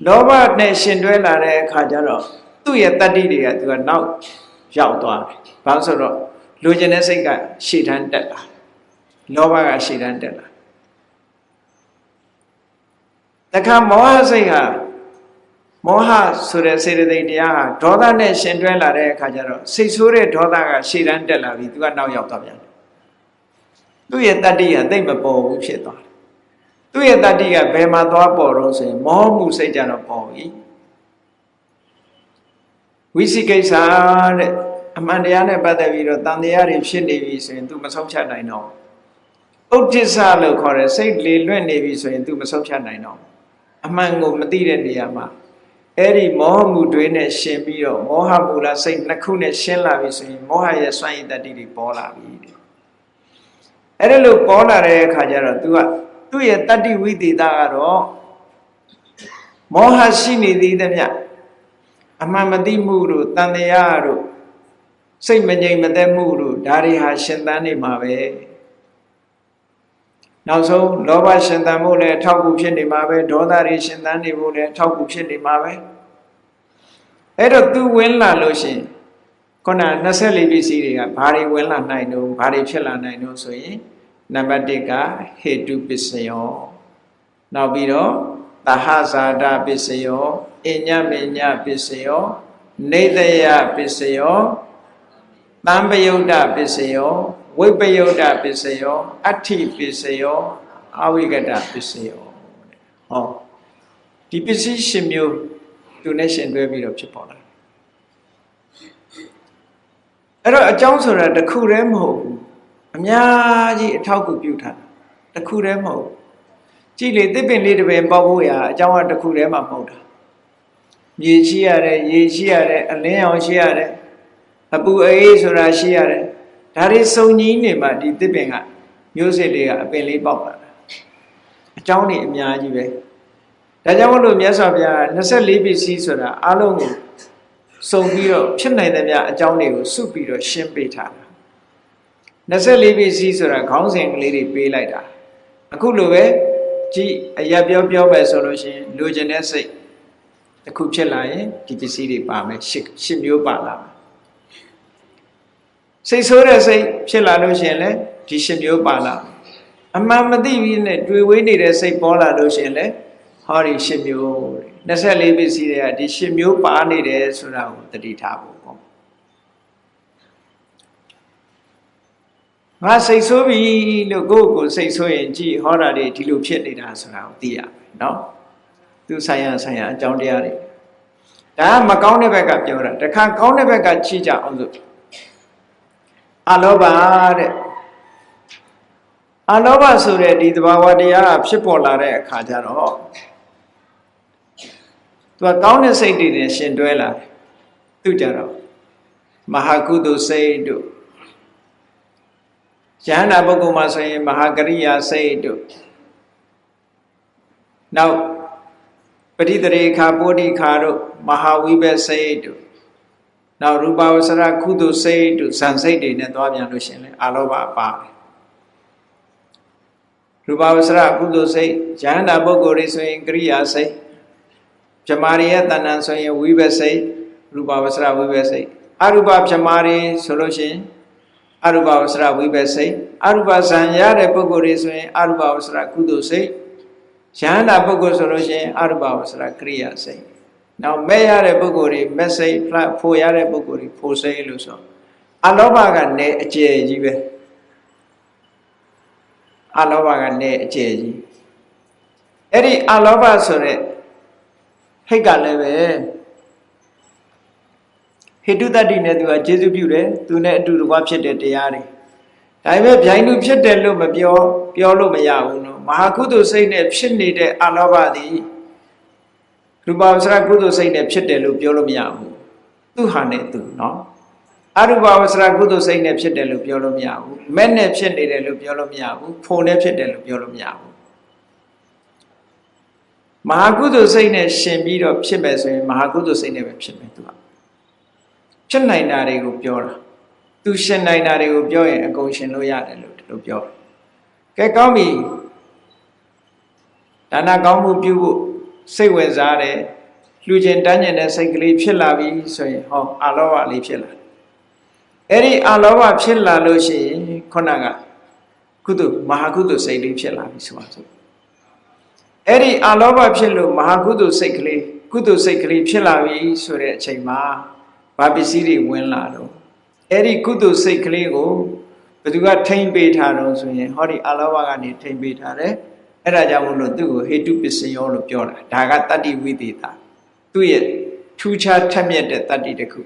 လောဘနဲ့ရှင်တွဲလာတဲ့အခါကျတော့သူ့ရဲ့တတ္တိတွေကသူကနောက်ရောက်သွားတယ်။ဘာလို့ဆိုတော့လူကျင်တဲ့စိတ်ကရှေ့တန်းတက်လာ လောဘကရှေ့တန်းတက်လာတခါမောဟစိတ်ဟာမောဟဆိုတဲ့စေတသိက်တရားဟာဒေါသနဲ့ရှင်တွဲလာတဲ့အခါကျတော့စိတ်ဆိုးတဲ့ဒေါသကရှေ့တန်းတက်လာပြီသူကနောက်ရောက်သွားပြန်တယ်။သူ့ရဲ့တတ္တိကသိမ့်မပေါ်ဘူးဖြစ်သွားတယ်။သူ့ရဲ့တတ္တိကဘယ်မှာသွားပေါ်တော့ဆိုရင်မောမှုစိတ်ကြတော့ပေါ်ပြီဝိသိကိစ္စတဲ့အမှန်တရားနဲ့ပတ်သက်ပြီးတော့တန်တရားတွေဖြစ်နေပြီဆိုရင် तू မဆုံးဖြတ်နိုင်တော့ ဥဒ္ဒစ္စလို့ခေါ်တဲ့စိတ်လေလွင့်နေပြီဆိုရင် तू မဆုံးဖြတ်နိုင်တော့အမှန်ကိုမသိတဲ့နေရာမှာအဲ့ဒီမောဟမှုတွေနဲ့ရှင်ပြီးတော့မောဟမူလစိတ်နှစ်ခုနဲ့ရှင်းလာပြီဆိုရင်မောဟရဲ့စွန့်ရည်တတ္တိတွေပေါ်လာပြီတဲ့အဲ့ဒါလို့ပေါ်လာတဲ့အခါကျတော့ तू ကသူ့ရဲ့တတ္တိဝိသေသကတော့မောဟရှိနေသေးသမျှအမှန်မသိမှုတို့တန်တရားတို့စိတ်မငြိမ်မသက်မှုတို့ဒါတွေဟာရှင်သန်နေမှာပဲ နောက်ဆုံးလောဘရှင်သန်မှုလည်းအထောက်အကူဖြစ်နေမှာပဲဒေါသတွေရှင်သန်နေဖို့လည်းအထောက်အကူဖြစ်နေမှာပဲအဲ့တော့သူဝင်လာလို့ရှင်ခုန24ပစ္စည်းတွေကဘာတွေဝင်လာနိုင်တော့ဘာတွေဖြစ်လာနိုင်တော့ဆိုရင်နံပါတ်1ကဟေတုပစ္စယောနောက်ပြီးတော့သဟဇာတပစ္စယောအညမညပစ္စယောနေတယပစ္စယောတံပယုတ်တပစ္စယော ဝိပယုတ်တပစ္စယောအဋ္ဌိပစ္စယောအဝိကတပစ္စယောဟောဒီပစ္စည်းရှင်မျိုးသူနဲ့ရှင်တွဲပြီးတော့ဖြစ်ပေါ်လာအဲ့တော့အကြောင်းဆိုတာတစ်ခုတည်းမဟုတ်ဘူးအများကြီးအထောက်အကူပြုထားတာတစ်ခုတည်းမဟုတ်ကြည့်လေတစ်ပင်လေးတစ်ပင်ပေါက်ဖို့ရာအကြောင်းကတစ်ခုတည်းမှမဟုတ်တာမြေရှိရတယ်ရေရှိရတယ်အလင်းအောင်ရှိရတယ်အပူအေးဆိုတာရှိရတယ် ဒါတွေစုံကြီးနေမှဒီတစ်ပင်ကမျိုးစစ်တွေကအပင်လေးပေါက်လာတာအကြောင်းတွေအများကြီးပဲဒါကြောင့်မလို့မြတ်စွာဘုရား24ပစ္စည်းဆိုတာအလုံးကိုစုံပြီးတော့ဖြစ်နိုင်တဲ့မြအကြောင်းတွေကိုစုပြီးတော့ရှင်းပေးထားတာ24ပစ္စည်းဆိုတာခေါင်းစဉ်ကလေးတွေပေးလိုက်တာအခုလိုပဲကြည့်အရက်ပြောပြောပဲဆိုလို့ရှိရင်လိုချင်တဲ့စိတ်တစ်ခုဖြစ်လာရင်ဒီပစ္စည်းတွေပါမယ်ရှစ်ရှစ်မျိုးပါလာမယ် စိတ်ဆိုးတဲ့စိတ်ဖြစ်လာလို့ရှိရင်လည်းဒီရှစ်မျိုးပါလာအမှန်မသိပြီးနဲ့တွေ့ဝေးနေတဲ့စိတ်ပေါ်လာလို့ရှိရင်လည်းဟောဒီရှစ်မျိုး24ပစ္စည်းတွေကဒီရှစ်မျိုးပါနေတယ်ဆိုတာကိုတတိထားဖို့ပေါ့ငါစိတ်ဆိုးပြီလို့ကိုယ့်ကိုယ်စိတ်ဆိုးရင်ကြည်ဟောတာတွေဒီလိုဖြစ်နေတာဆိုတာကိုသိရမယ်နော်သူဆိုင်ရဆိုင်ရအကြောင်းတရားတွေဒါကမကောင်းတဲ့ဘက်ကပြောတာတခါကောင်းတဲ့ဘက်ကချီးကြအောင်ဆို အလောဘတဲ့အလောဘဆိုတဲ့ဒီသဘာဝတရားဖြစ်ပေါ်လာတဲ့အခါကျတော့သူကကောင်းတဲ့စိတ်တွေနဲ့ရှင်တွဲလာတယ်သူကြတော့မဟာကုသိုလ်စိတ်တို့ယန္တာပုဂ္ဂိုလ်မှာဆိုရင်မဟာကရိယာစိတ်တို့နောက်ပဋိတရေခာပိုဓိခာတို့မဟာဝိဘစိတ်တို့ နောက်ရူပဝဆရကုသိုလ်စိတ်တို့ဇန်စိတ်တွေနဲ့သွားပြန်လို့ရှင်လေအာလောဘပါတယ်ရူပဝဆရကုသိုလ်စိတ်ယန္တာပုဂ္ဂိုလ်တွေဆိုရင်ကရိယာစိတ်ဗြမာရီရဲ့တဏ္ဍန်ဆိုရင်ဝိဘစိတ်ရူပဝဆရဝိဘစိတ်အရူပဗြမာရီဆိုလို့ရှိရင်အရူပဝဆရဝိဘစိတ်အရူပဇံရတဲ့ပုဂ္ဂိုလ်တွေဆိုရင်အရူပဝဆရကုသိုလ်စိတ်ယန္တာပုဂ္ဂိုလ်ဆိုလို့ရှိရင်အရူပဝဆရကရိယာစိတ် နောက်မဲ့ရတဲ့ပုဂ္ဂိုလ်တွေမဲ့စိတ်ဖို့ရတဲ့ပုဂ္ဂိုလ်တွေဖို့စိတ်လို့ဆိုအလောဘကနေအကျယ်ကြီးပဲအလောဘကနေအကျယ်ကြီးအဲ့ဒီအလောဘဆိုတဲ့ဟိတ်ကလည်းပဲဟိတုတ္တိနဲ့သူကကျေစုပြုတယ်သူနဲ့အတူတကွဖြစ်တဲ့တရားတွေဒါပေမဲ့ဗျိုင်းလူဖြစ်တယ်လို့မပြော ပြောလို့မရဘူးနော်မဟာကုသိုလ်စိတ်နဲ့ဖြစ်နေတဲ့အလောဘသည် ရူပဝဆရကုသိုလ်စိတ်နဲ့ဖြစ်တယ်လို့ပြောလို့မရဘူးသူဟာနဲ့သူနော်အရူပဝဆရကုသိုလ်စိတ်နဲ့ဖြစ်တယ်လို့ပြောလို့မရဘူးမဲ့နဲ့ဖြစ်နေတယ်လို့ပြောလို့မရဘူးဖို့နဲ့ဖြစ်တယ်လို့ပြောလို့မရဘူးမဟာကုသိုလ်စိတ်နဲ့ရှင်ပြီးတော့ဖြစ်မယ်ဆိုရင်မဟာကုသိုလ်စိတ်နဲ့ပဲဖြစ်မယ်သူကဖြစ်နိုင်တာတွေကိုပြောတာသူရှင်နိုင်တာတွေကိုပြောရင်အကုန်ရှင်လို့ရတယ်လို့ဒီလိုပြောတယ်ကဲကောင်းပြီဒါနကောင်းမှုပြုဖို့ စိတ်ဝင်စားတယ်လှူခြင်းတန်းကျင်တဲ့စိတ်ကလေးဖြစ်လာပြီဆိုရင်ဟောအာလောဘလေးဖြစ်လာအဲ့ဒီအာလောဘဖြစ်လာလို့ရှိရင်ခုနကကုသိုလ်မဟာကုသိုလ်စိတ်လေးဖြစ်လာပြီဆိုပါစို့အဲ့ဒီအာလောဘဖြစ်လို့မဟာကုသိုလ်စိတ်ကလေးကုသိုလ်စိတ်ကလေးဖြစ်လာပြီဆိုတဲ့အချိန်မှာဘာပစ္စည်းတွေဝင်လာတော့အဲ့ဒီကုသိုလ်စိတ်ကလေးကိုဘယ်သူကထိမ့်ပေးထားတော့ဆိုရင်ဟောဒီအာလောဘကနေထိမ့်ပေးထားတယ် အဲ့ဒါကြောင့်မလို့သူ့ကိုဟေတုပစ္စယောလို့ပြောတာဒါကတတ္တိဝိသေတာသူ့ရဲ့ထူးခြားထက်မြက်တဲ့တတ္တိတစ်ခု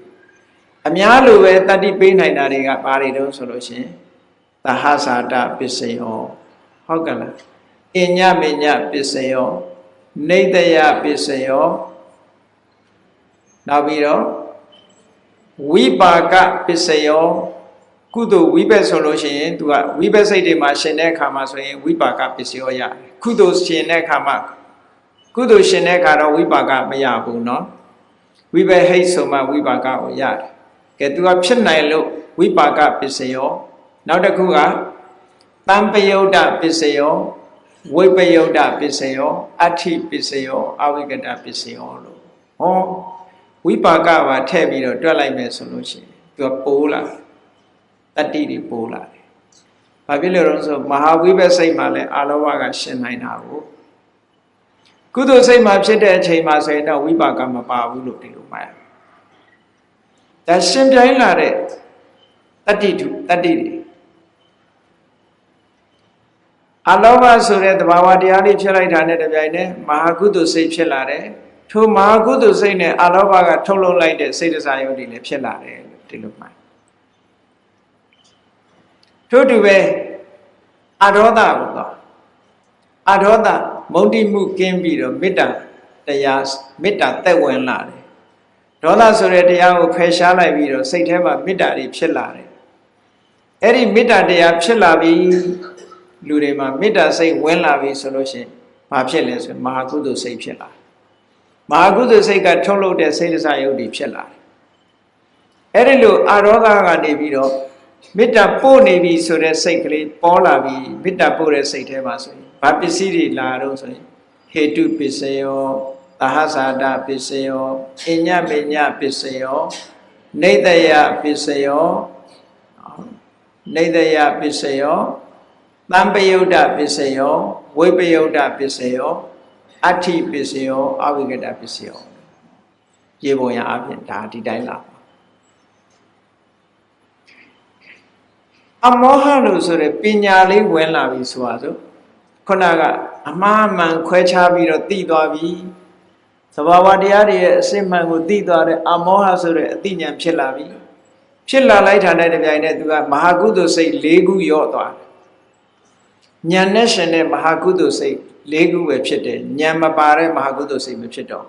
အများလိုပဲတတ္တိပေးနိုင်တာတွေကဘာတွေတုံးဆိုလို့ရှိရင်သဟဇာတပစ္စယောဟုတ်ကဲ့လားအညမေညပစ္စယောနေတယပစ္စယောနောက်ပြီးတော့ဝိပါကပစ္စယော ကုသိုလ်ဝိဘက်ဆိုလို့ရှိရင်သူကဝိဘက်စိတ်တွေမှာရှင်တဲ့အခါမှာဆိုရင်ဝိပါကပစ္စယောရတယ်ကုသိုလ်ရှင်တဲ့အခါမှာကုသိုလ်ရှင်တဲ့အခါတော့ဝိပါကမရဘူးเนาะဝိဘက်ဟိတ်ဆိုမှဝိပါကကိုရတယ်ကဲသူကဖြစ်နိုင်လို့ဝိပါကပစ္စယောနောက်တစ်ခုကတံပယုတ်တပစ္စယောဝိပယုတ်တပစ္စယောအဋ္ဌိပစ္စယောအဝိကတပစ္စယောလို့ဟောဝိပါကပါထည့်ပြီးတော့တွက်လိုက်မယ်ဆိုလို့ရှိရင်သူကပိုးလာတယ် တ္တိတွေပိုးလာတယ်။ဘာဖြစ်လို့လဲဆိုမဟာဝိဘက်စိတ်မှာလည်းအာလောဘကရှင်နိုင်တာကိုကုသိုလ်စိတ်မှာဖြစ်တဲ့အချိန်မှာဆိုရင်တော့ဝိပါကမပါဘူးလို့ဒီလိုမှတ်ရ။ဒါရှင်ပြိုင်းလာတဲ့တတ္တိတုတတ္တိတွေအလောဘဆိုတဲ့သဘာဝတရားလေးဖြစ်လိုက်တာနဲ့တပြိုင်နက်မဟာကုသိုလ်စိတ်ဖြစ်လာတယ်ထိုမဟာကုသိုလ်စိတ်နဲ့အလောဘကထုတ်လုပ်လိုက်တဲ့စိတ်တစားယုတ်တွေလည်းဖြစ်လာတယ်လို့ဒီလိုမှတ် ထို့တူပဲအဒေါသကိုတော့အဒေါသမုန်တိမှုကင်းပြီးတော့မေတ္တာတရားမေတ္တာသက်ဝင်လာတယ်ဒေါသဆိုတဲ့တရားကိုဖယ်ရှားလိုက်ပြီးတော့စိတ်ထဲမှာမေတ္တာတွေဖြစ်လာတယ်အဲ့ဒီမေတ္တာတရားဖြစ်လာပြီးလူတွေမှာမေတ္တာစိတ်ဝင်လာပြီဆိုလို့ရှိရင်ဘာဖြစ်လဲဆိုရင်မဟာကုသိုလ်စိတ်ဖြစ်လာမဟာကုသိုလ်စိတ်ကထုတ်လုပ်တဲ့စိတ်ဒစယုတ်တွေဖြစ်လာတယ်အဲ့ဒီလိုအာရောဂကနေပြီးတော့ မေတ္တာပို့နေပြီဆိုတဲ့စိတ်ကလေးပေါ်လာပြီမေတ္တာပို့တဲ့စိတ်ထဲမှာဆိုရင်ဘာပစ္စည်းတွေလာတော့ဆိုရင်ဟေတုပစ္စယောသဟဇာတပစ္စယောအညမေညပစ္စယောနေတယပစ္စယောနေတယပစ္စယောတံပယုတ်တပစ္စယောဝိပယုတ်တပစ္စယောအဋ္ဌိပစ္စယောအဝိကတပစ္စယောရေပုံရအပြင်ဒါဒီတိုင်းလာ အမောဟလို့ဆိုရယ်ပညာလေးဝင်လာပြီဆိုပါစို့ခုနကအမှားမှန်ခွဲခြားပြီးတော့သိသွားပြီသဘာဝတရားတွေရဲ့အစစ်မှန်ကိုသိသွားတဲ့အမောဟဆိုတဲ့အသိဉာဏ်ဖြစ်လာပြီဖြစ်လာလိုက်တာနဲ့တပြိုင်နက်သူကမဟာကုသိုလ်စိတ်၄ခုရော့သွားတယ်ဉာဏ်နဲ့ရှင်တဲ့မဟာကုသိုလ်စိတ်၄ခုပဲဖြစ်တယ်ဉာဏ်မပါတဲ့မဟာကုသိုလ်စိတ်မဖြစ်တော့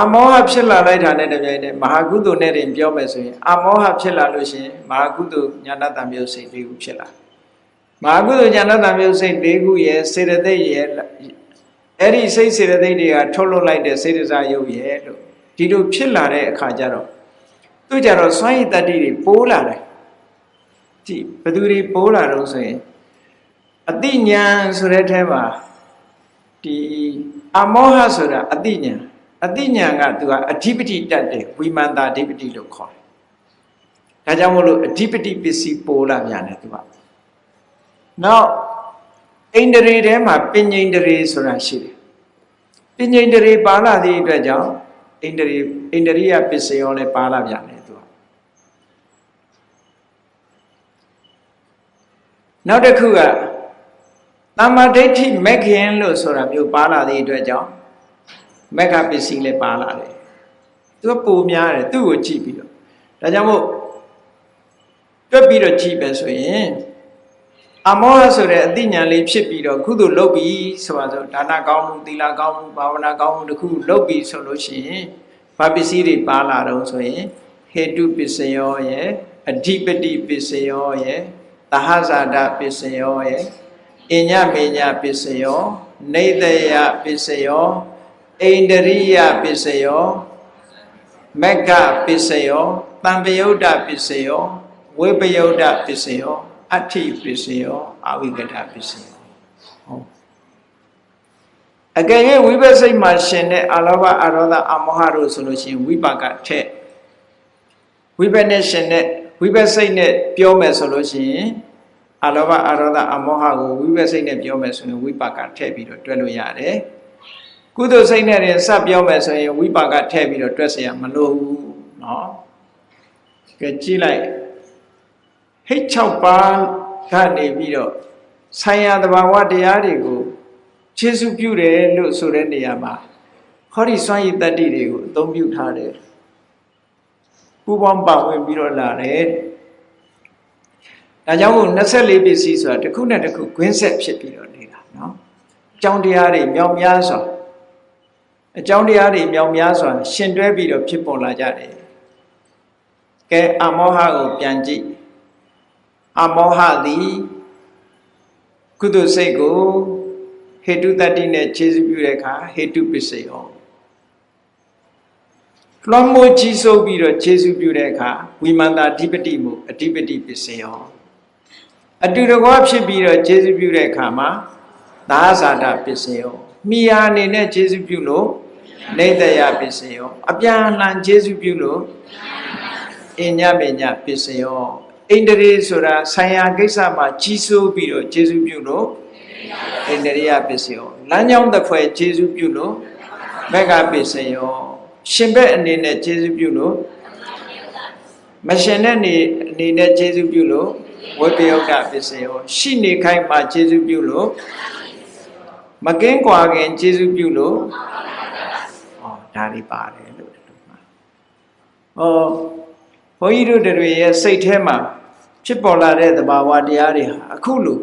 အမောဟဖြစ်လာလိုက်တာနဲ့တပြိုင်တည်းမဟာကုသိုလ်နဲ့တင်ပြောမယ်ဆိုရင်အမောဟဖြစ်လာလို့ရှိရင်မဟာကုသိုလ်ညာဏတံမျိုးစိတ်၄ခုဖြစ်လာမဟာကုသိုလ်ညာဏတံမျိုးစိတ်၄ခုရဲ့စေတသိက်ရဲ့အဲ့ဒီစိတ်စေတသိက်တွေကထုတ်လွှတ်လိုက်တဲ့စေတစာယုတ်ရဲ့လို့ဒီလိုဖြစ်လာတဲ့အခါကျတော့သူကြတော့စွမ်းရည်တတ္တိတွေပိုးလာတယ်ဒီဘသူတွေပိုးလာတော့ဆိုရင်အတိညာဆိုတဲ့အဲမှာဒီအမောဟဆိုတာအတိညာ အတိညာကသူကအဓိပတိတတ်တယ်ဝိမန္တာအဓိပတိလို့ခေါ်တယ်ဒါကြောင့်မို့လို့အဓိပတိပစ္စည်းပိုးလာပြန်တယ်သူကနောက်အိန္ဒြေထဲမှာပဉ္ိန္ဒြေဆိုတာရှိတယ်ပဉ္ိန္ဒြေပါလာသည့်အတွက်ကြောင့်အိန္ဒြေအိန္ဒြိယပစ္စယောလည်းပါလာပြန်တယ်သူကနောက်တစ်ခုကတမ္မာဒိဋ္ဌိမက်ခင်လို့ဆိုတာမျိုးပါလာသည့်အတွက်ကြောင့် မက္ခပစ္စည်းလည်းပါလာတယ်သူကပုံများတယ်သူ့ကိုကြည့်ပြီးတော့ဒါကြောင့်မို့တွက်ပြီးတော့ကြည့်ပဲဆိုရင်အမောဟဆိုတဲ့အသိဉာဏ်လေးဖြစ်ပြီးတော့ကုသိုလ်လုပ်ပြီးဆိုပါစို့ဒါနကောင်းမှုသီလကောင်းမှုဘာဝနာကောင်းမှုတခုလုပ်ပြီးဆိုလို့ရှိရင်ဘာပစ္စည်းတွေပါလာတော့ဆိုရင်ဟေတုပစ္စယောရဲ့အဓိပတိပစ္စယောရဲ့သဟဇာတပစ္စယောရဲ့အညမေညပစ္စယောနေတယပစ္စယော ဣန္ဒရိယပစ္စယောမက္ခပစ္စယောတံပယုတ်တပစ္စယောဝိပယုတ်တပစ္စယောအဋ္ဌိပစ္စယောအဝိကတပစ္စယောဟုတ်အကယ်၍ဝိပဿိတ်မှာရှင်တဲ့အလောဘအရောဒအမောဟတို့ဆိုလို့ရှိရင်ဝိပါကထက်ဝိပနဲ့ရှင်တဲ့ဝိပစိတ်နဲ့ပြောမယ်ဆိုလို့ရှိရင်အလောဘအရောဒအမောဟကိုဝိပစိတ်နဲ့ပြောမယ်ဆိုရင်ဝိပါကထည့်ပြီးတော့တွဲလို့ရတယ် ကုသိုလ်စိတ်နဲ့ရင်စပ်ပြောမယ်ဆိုရင်ဝိပါကထည့်ပြီးတော့တွက်เสียမလို့ဘူးเนาะကဲကြည့်လိုက်ဟိတ်6ပါးကနေပြီးတော့ဆိုင်ရာတဘာဝတရားတွေကိုခြေစုပြုတယ်လို့ဆိုတဲ့နေရာမှာ ဟောဒီစွမ်းရည်တတ္တိတွေကိုအသုံးပြုထားတယ်ပူပေါင်းပါဝင်ပြီးတော့လာတယ်ဒါကြောင့်မို့24ပစ္စည်းဆိုတာတစ်ခုနဲ့တစ်ခုဂွင်းဆက်ဖြစ်ပြီးတော့နေတာနော်အကြောင်းတရားတွေမြောင်များစွာ အကြောင်းတရားတွေမြောင်များစွာရှင်တွဲပြီးတော့ဖြစ်ပေါ်လာကြတယ်ကဲအမောဟကိုပြန်ကြည့်အမောဟသည်ကုသိုလ်စိတ်ကိုဟေတုတတ္တိနဲ့ခြေစပြုတဲ့အခါဟေတုပစ္စယောလွှမ်းမိုးကြီးစိုးပြီးတော့ခြေစပြုတဲ့အခါဝိမန္တာအဓိပတိမှုအဓိပတိပစ္စယောအတူတကွဖြစ်ပြီးတော့ခြေစပြုတဲ့အခါမှာသာဇာတပစ္စယောမိယာအနေနဲ့ခြေစပြုလို့ နေတယပစ္စယောအပြန်အလှန်ခြေစပြုလို့အညပညာပစ္စယောဣန္ဒြေဆိုတာဆံရကိစ္စမှာကြီးစိုးပြီးတော့ခြေစပြုလို့ဣန္ဒြေယပစ္စယောလမ်းကြောင်းတစ်ဖွဲ့ခြေစပြုလို့မက္ကပစ္စယောရှင်ဘက်အနေနဲ့ခြေစပြုလို့မရှင်တဲ့နေအနေနဲ့ခြေစပြုလို့ဝိပယုတ်တပစ္စယောရှိနေခိုင်းမှာခြေစပြုလို့မကင်းကွာခင်ခြေစပြုလို့ဟော ဒါလေးပါတယ်လို့ဒီလိုမှာဟောဘုန်းကြီးတို့တွေရဲ့စိတ်ထဲမှာဖြစ်ပေါ်လာတဲ့သဘာဝတရားတွေဟာအခုလို့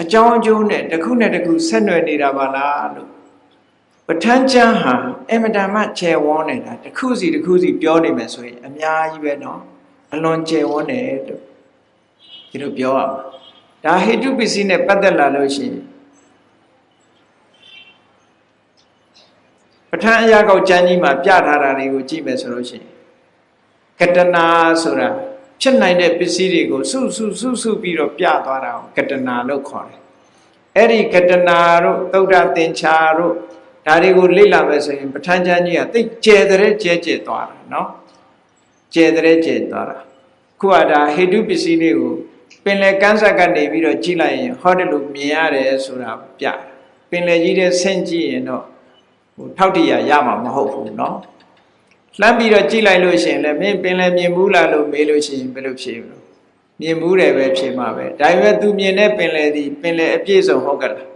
အကြောင်းအကျိုးနဲ့တစ်ခုနဲ့တစ်ခုဆက်နွယ်နေတာပါလားလို့ပဋ္ဌာန်းကျမ်းဟာအမတန်မှခြေဝန်းနေတာတစ်ခုစီတစ်ခုစီပြောနေမယ်ဆိုရင်အများကြီးပဲเนาะအလွန်ခြေဝန်းတယ်လို့ဒီလိုပြောရမှာဒါဟိတုပစ္စည်းနဲ့ပတ်သက်လာလို့ရှိရင် ဋ္ဌာန်းအရာကောက်ကျမ်းကြီးမှာပြထားတာတွေကိုကြည့်မယ်ဆိုလို့ရှိရင်ကတနာဆိုတာဖြစ်နိုင်တဲ့ပစ္စည်းတွေကိုစုစုစုစုပြီးတော့ပြသွားတာကိုကတနာလို့ခေါ်တယ်။အဲ့ဒီကတနာတို့သုဒ္ဓသင်္ချာတို့ဒါတွေကိုလေ့လာမယ်ဆိုရင်ပဋ္ဌာန်းကျမ်းကြီးကသိကျဲတဲ့ကျဲကျဲသွားတာနော်။ကျဲတဲ့ကျဲသွားတာ။ခုကဒါဟေတုပစ္စည်းတွေကိုပင်လယ်ကမ်းဆက်ကနေပြီးတော့ကြည့်လိုက်ရင်ဟောတယ်လို့မြင်ရတယ်ဆိုတာပြ။ပင်လယ်ကြီးတဲ့ဆင့်ကြည့်ရင်တော့ ဟိုထောက်တရရမှာမဟုတ်ဘူးเนาะလှမ်းပြီးတော့ကြည့်လိုက်လို့ရှိရင်လည်းမင်းပင်လယ်မြင်ဘူးလားလို့မေးလို့ရှိရင်ဘယ်လိုဖြေမလို့မြင်ဘူးတယ်ပဲဖြေမှာပဲဒါပေမဲ့ तू မြင်တဲ့ပင်လယ်ဒီပင်လယ်အပြည့်စုံဟုတ်ကလား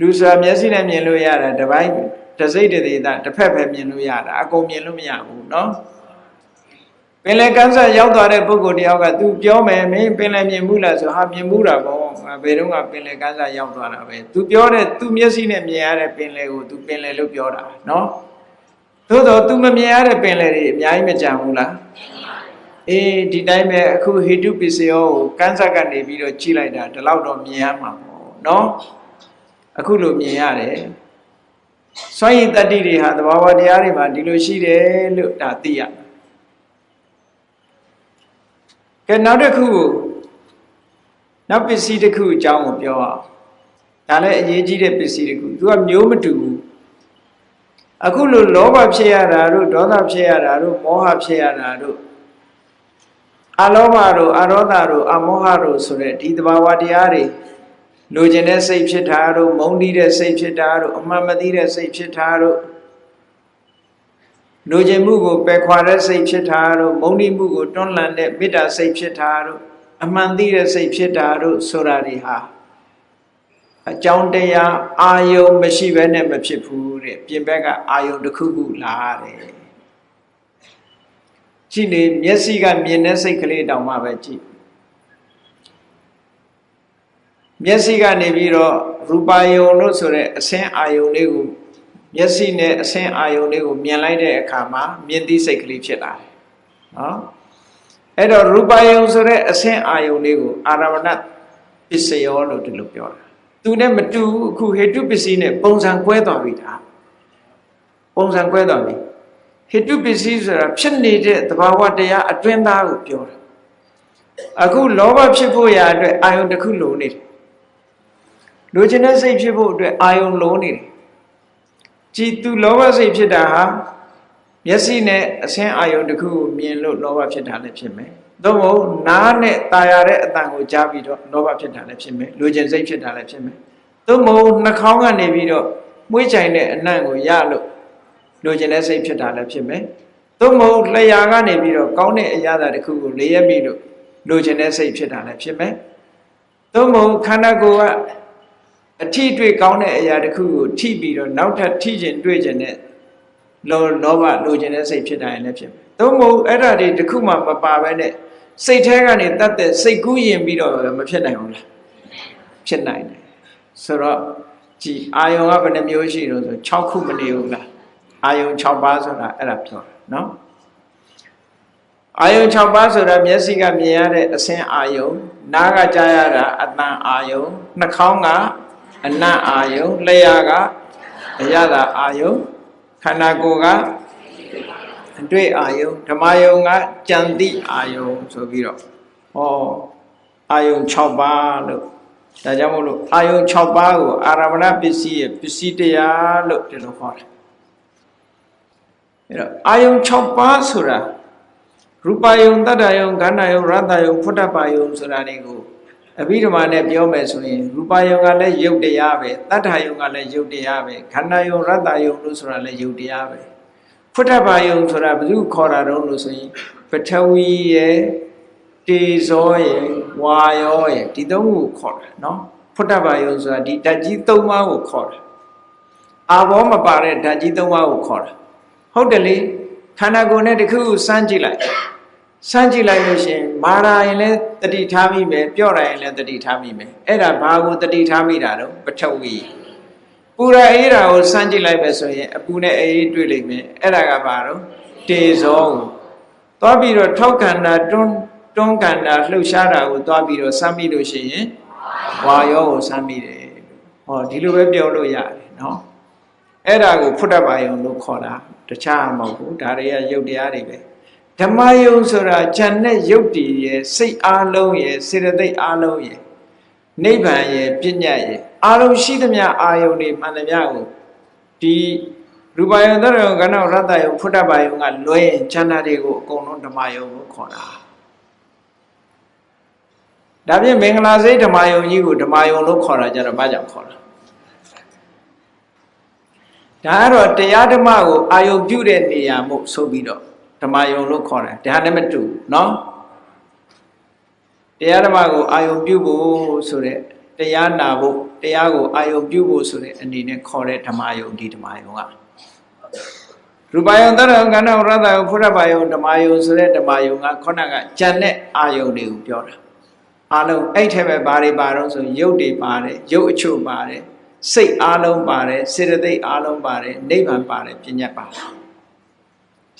လူစွာမျက်စိနဲ့မြင်လို့ရတာတစ်ပိုင်းတစ်စိတ်တစ်သေးတာတစ်ဖက်ပဲမြင်လို့ရတာအကုန်မြင်လို့မရဘူးเนาะ ပင်လယ်ကမ်းစပ်ရောက်သွားတဲ့ပုဂ္ဂိုလ်တယောက်ကသူပြောမယ်မင်းပင်လယ်မြင်မှုလားဆိုဟာမြင်မှုတာပေါ့ဘယ်တော့ကပင်လယ်ကမ်းစပ်ရောက်သွားတာပဲသူပြောတဲ့သူမျက်စိနဲ့မြင်ရတဲ့ပင်လယ်ကိုသူပင်လယ်လို့ပြောတာနော်သို့တော့သူမမြင်ရတဲ့ပင်လယ်တွေအများကြီးမကြံဘူးလားအေးဒီတိုင်းပဲအခုဟေတုပစ္စယောကိုကမ်းစပ်ကနေပြီးတော့ကြီးလိုက်တာဒီလောက်တော့မြင်ရမှာပေါ့နော်အခုလိုမြင်ရတယ်စွန့်ရည်တတ္တိတွေဟာသဘာဝတရားတွေမှာဒီလိုရှိတယ်လို့ဒါသိရတယ် ကဲနောက်တစ်ခုကိုနောက်ပစ္စည်းတစ်ခုအကြောင်းကိုပြောအောင်ဒါလည်းအရေးကြီးတဲ့ပစ္စည်းတစ်ခုသူကမျိုးမတူဘူးအခုလိုလောဘဖြစ်ရတာတို့ဒေါသဖြစ်ရတာတို့မောဟဖြစ်ရတာတို့အလောဘတို့အရောဒတို့အမောဟတို့ဆိုတဲ့ဒီသဘာဝတရားတွေလိုချင်တဲ့စိတ်ဖြစ်တာတို့မုန်းတီးတဲ့စိတ်ဖြစ်တာတို့အမှန်မသိတဲ့စိတ်ဖြစ်တာတို့ လိုချင်မှုကိုပယ်ခွာတဲ့စိတ်ဖြစ်တာတို့မုန်းတီးမှုကိုတွန်းလှန်တဲ့မေတ္တာစိတ်ဖြစ်တာတို့အမှန်သိတဲ့စိတ်ဖြစ်တာတို့ဆိုတာတွေဟာအကြောင်းတရားအာယုံမရှိဘဲနဲ့မဖြစ်ဘူးတဲ့ပြင်ဘက်ကအာယုံတစ်ခုခုလာတယ်ကြည့်လေမျက်စိကမြင်တဲ့စိတ်ကလေးတောင်မှပဲကြည့်မျက်စိကနေပြီးတော့ရူပါယုံလို့ဆိုတဲ့အဆင်းအာယုံလေးကို မျက်စိနဲ့အဆင်းအာယုံလေးကိုမြင်လိုက်တဲ့အခါမှာမြင်သိစိတ်ကလေးဖြစ်လာတယ်နော်အဲ့တော့ရူပါယုံဆိုတဲ့အဆင်းအာယုံလေးကိုအာရမဏပစ္စယောလို့ဒီလိုပြောတာသူနဲ့မတူအခုဟေတုပစ္စည်းနဲ့ပုံစံကွဲသွားပြီဒါပုံစံကွဲသွားပြီဟေတုပစ္စည်းဆိုတာဖြစ်နေတဲ့သဘာဝတရားအတွင်းသားကိုပြောတာအခုလောဘဖြစ်ဖို့ရာအတွက်အာယုန်တစ်ခုလိုနေတယ်လိုချင်တဲ့စိတ်ဖြစ်ဖို့အတွက်အာယုန်လိုနေတယ် ကြည်သူလောဘစိတ်ဖြစ်တာဟာမျက်စိနဲ့အဆင်းအာယုန်တစ်ခုကိုမြင်လို့လောဘဖြစ်တာလည်းဖြစ်မယ်သို့မဟုတ်နားနဲ့ตาရတဲ့အတန်ကိုကြားပြီးတော့လောဘဖြစ်တာလည်းဖြစ်မယ်လူကျင်စိတ်ဖြစ်တာလည်းဖြစ်မယ်သို့မဟုတ်နှာခေါင်းကနေပြီးတော့မွေးချိုင်တဲ့အနံ့ကိုရလို့လူကျင်တဲ့စိတ်ဖြစ်တာလည်းဖြစ်မယ်သို့မဟုတ်လျှာကနေပြီးတော့ကောင်းတဲ့အရာတစ်ခုကိုလေးရက်ပြီးလို့လူကျင်တဲ့စိတ်ဖြစ်တာလည်းဖြစ်မယ်သို့မဟုတ်ခန္ဓာကိုယ်က အထီတွေ့ကောင်းတဲ့အရာတစ်ခုကိုထိပြီးတော့နောက်ထပ်ထိကျင်တွေ့ကျင်တဲ့လောလောဘလိုချင်တဲ့စိတ်ဖြစ်တာရင်လည်းဖြစ်မယ်။သို့မဟုတ်အဲ့ဒါတွေတစ်ခုမှမပါဘဲနဲ့စိတ်แท้ကနေတတ်တဲ့စိတ်ကူးရင်ပြီးတော့မဖြစ်နိုင်ဘူးလား။ဖြစ်နိုင်တယ်။ဆိုတော့ကြည်အာယုံကဘယ်နှမျိုးရှိလို့ဆို6ခုမနေဘူးလား။အာယုံ6ပါးဆိုတာအဲ့ဒါပြောတာနော်။အာယုံ6ပါးဆိုတာမျက်စိကမြင်ရတဲ့အဆင်းအာယုံနားကကြားရတာအတန်အာယုံနှာခေါင်းက အနတ်အာယုံလျှာကအရသာအာယုံခန္ဓာကိုယ်ကအတွေ့အာယုံဓမ္မယုံကကြံတိအာယုံဆိုပြီးတော့ဟောအာယုံ6ပါးလို့ဒါကြောင့်မို့လို့အာယုံ6ပါးကိုအာရမဏပစ္စည်းရဲ့ပစ္စည်းတရားလို့ဒီလိုခေါ်တယ်အဲ့တော့အာယုံ6ပါးဆိုတာရူပယုံတတ္တယုံခန္ဓာယုံရတ္တယုံဖုဒ္ဓပါယုံဆိုတာတွေကို အဘိဓမ္မာနဲ့ပြောမယ်ဆိုရင်ရူပယုံကလည်းယုတ်တရားပဲတတ္ထယုံကလည်းယုတ်တရားပဲခန္ဓာယုံရတ္တယုံလို့ဆိုတာလည်းယုတ်တရားပဲဖုဒ္ဓပါယုံဆိုတာဘယ်သူခေါ်တာတော့လို့ဆိုရင်ပထဝီရဲ့တေဇောရဲ့ဝါယောရဲ့ဒီသုံးခုကိုခေါ်တာနော်ဖုဒ္ဓပါယုံဆိုတာဒီဓာတ်ကြီးသုံးပါးကိုခေါ်တာအာဘောမပါတဲ့ဓာတ်ကြီးသုံးပါးကိုခေါ်တာဟုတ်တယ်လေခန္ဓာကိုယ်နဲ့တခုခုစမ်းကြည့်လိုက် စမ်းကြည့်လိုက်လို့ရှင်မာရာရင်လည်းတတိထားမိမယ်ပြော့ရရင်လည်းတတိထားမိမယ်အဲ့ဒါဘာကိုတတိထားမိတာတော့ပထဝီပူရအေးတာကိုစမ်းကြည့်လိုက်ပဲဆိုရင်အပူနဲ့အေးတွေ့လိမ့်မယ်အဲ့ဒါကဘာတော့တေဇောကိုသွားပြီးတော့ထောက်ခန္ဓာတွန်းတွန်းခန္ဓာလှုပ်ရှားတာကိုသွားပြီးတော့စမ်းမိလို့ရှိရင်ဝါယောကိုစမ်းမိတယ်ဟောဒီလိုပဲပြောလို့ရတယ်နော်အဲ့ဒါကိုဖုဒ္ဓဘာယုံလို့ခေါ်တာတခြားမဟုတ်ဘူးဒါတွေကယုတ်တရားတွေပဲ ဓမ္မယုံဆိုတာဉာဏ်နဲ့ယုတ်တည်ရဲ့စိတ်အားလုံးရဲ့စေတသိက်အားလုံးရဲ့နိဗ္ဗာန်ရဲ့ပြဉ္ညာရဲ့အားလုံးရှိသမျှအာယုန်တွေမှန်သမျှကိုဒီရူပယုံသရယုံကဏ္ဍရတ္တယုံဖုဒ္ဓဘာယုံကလွဲရင်ဉာဏ်တွေကိုအကုန်လုံးဓမ္မယုံကိုခေါ်တာဒါဖြင့်မင်္ဂလာစိတ်ဓမ္မယုံကြီးကိုဓမ္မယုံလို့ခေါ်တာကြတော့ဘာကြောင့်ခေါ်တာဒါကတော့တရားဓမ္မကိုအာယုပြုတဲ့နေရာမို့ဆိုပြီးတော့ ဓမ္မယုံလို့ခေါ်တယ်ဒါနဲ့မတူနော်တရားဓမ္မကိုအာယုပြုဖို့ဆိုတဲ့တရားနာဖို့တရားကိုအာယုပြုဖို့ဆိုတဲ့အနေနဲ့ခေါ်တဲ့ဓမ္မယုံဒီဓမ္မယုံကရူပယုံတရယုံကဏ္ဍရတ္တယုံဖုရပယုံဓမ္မယုံဆိုတဲ့ဓမ္မယုံကခေါဏကကြံတဲ့အာယုံတွေကိုပြောတာအလုံးအဲ့ထဲပဲဘာတွေပါတော့ဆိုရုပ်တွေပါတယ်ရုပ်အချို့ပါတယ်စိတ်အားလုံးပါတယ်စေတသိက်အားလုံးပါတယ်နိဗ္ဗာန်ပါတယ်ပညာပါတယ်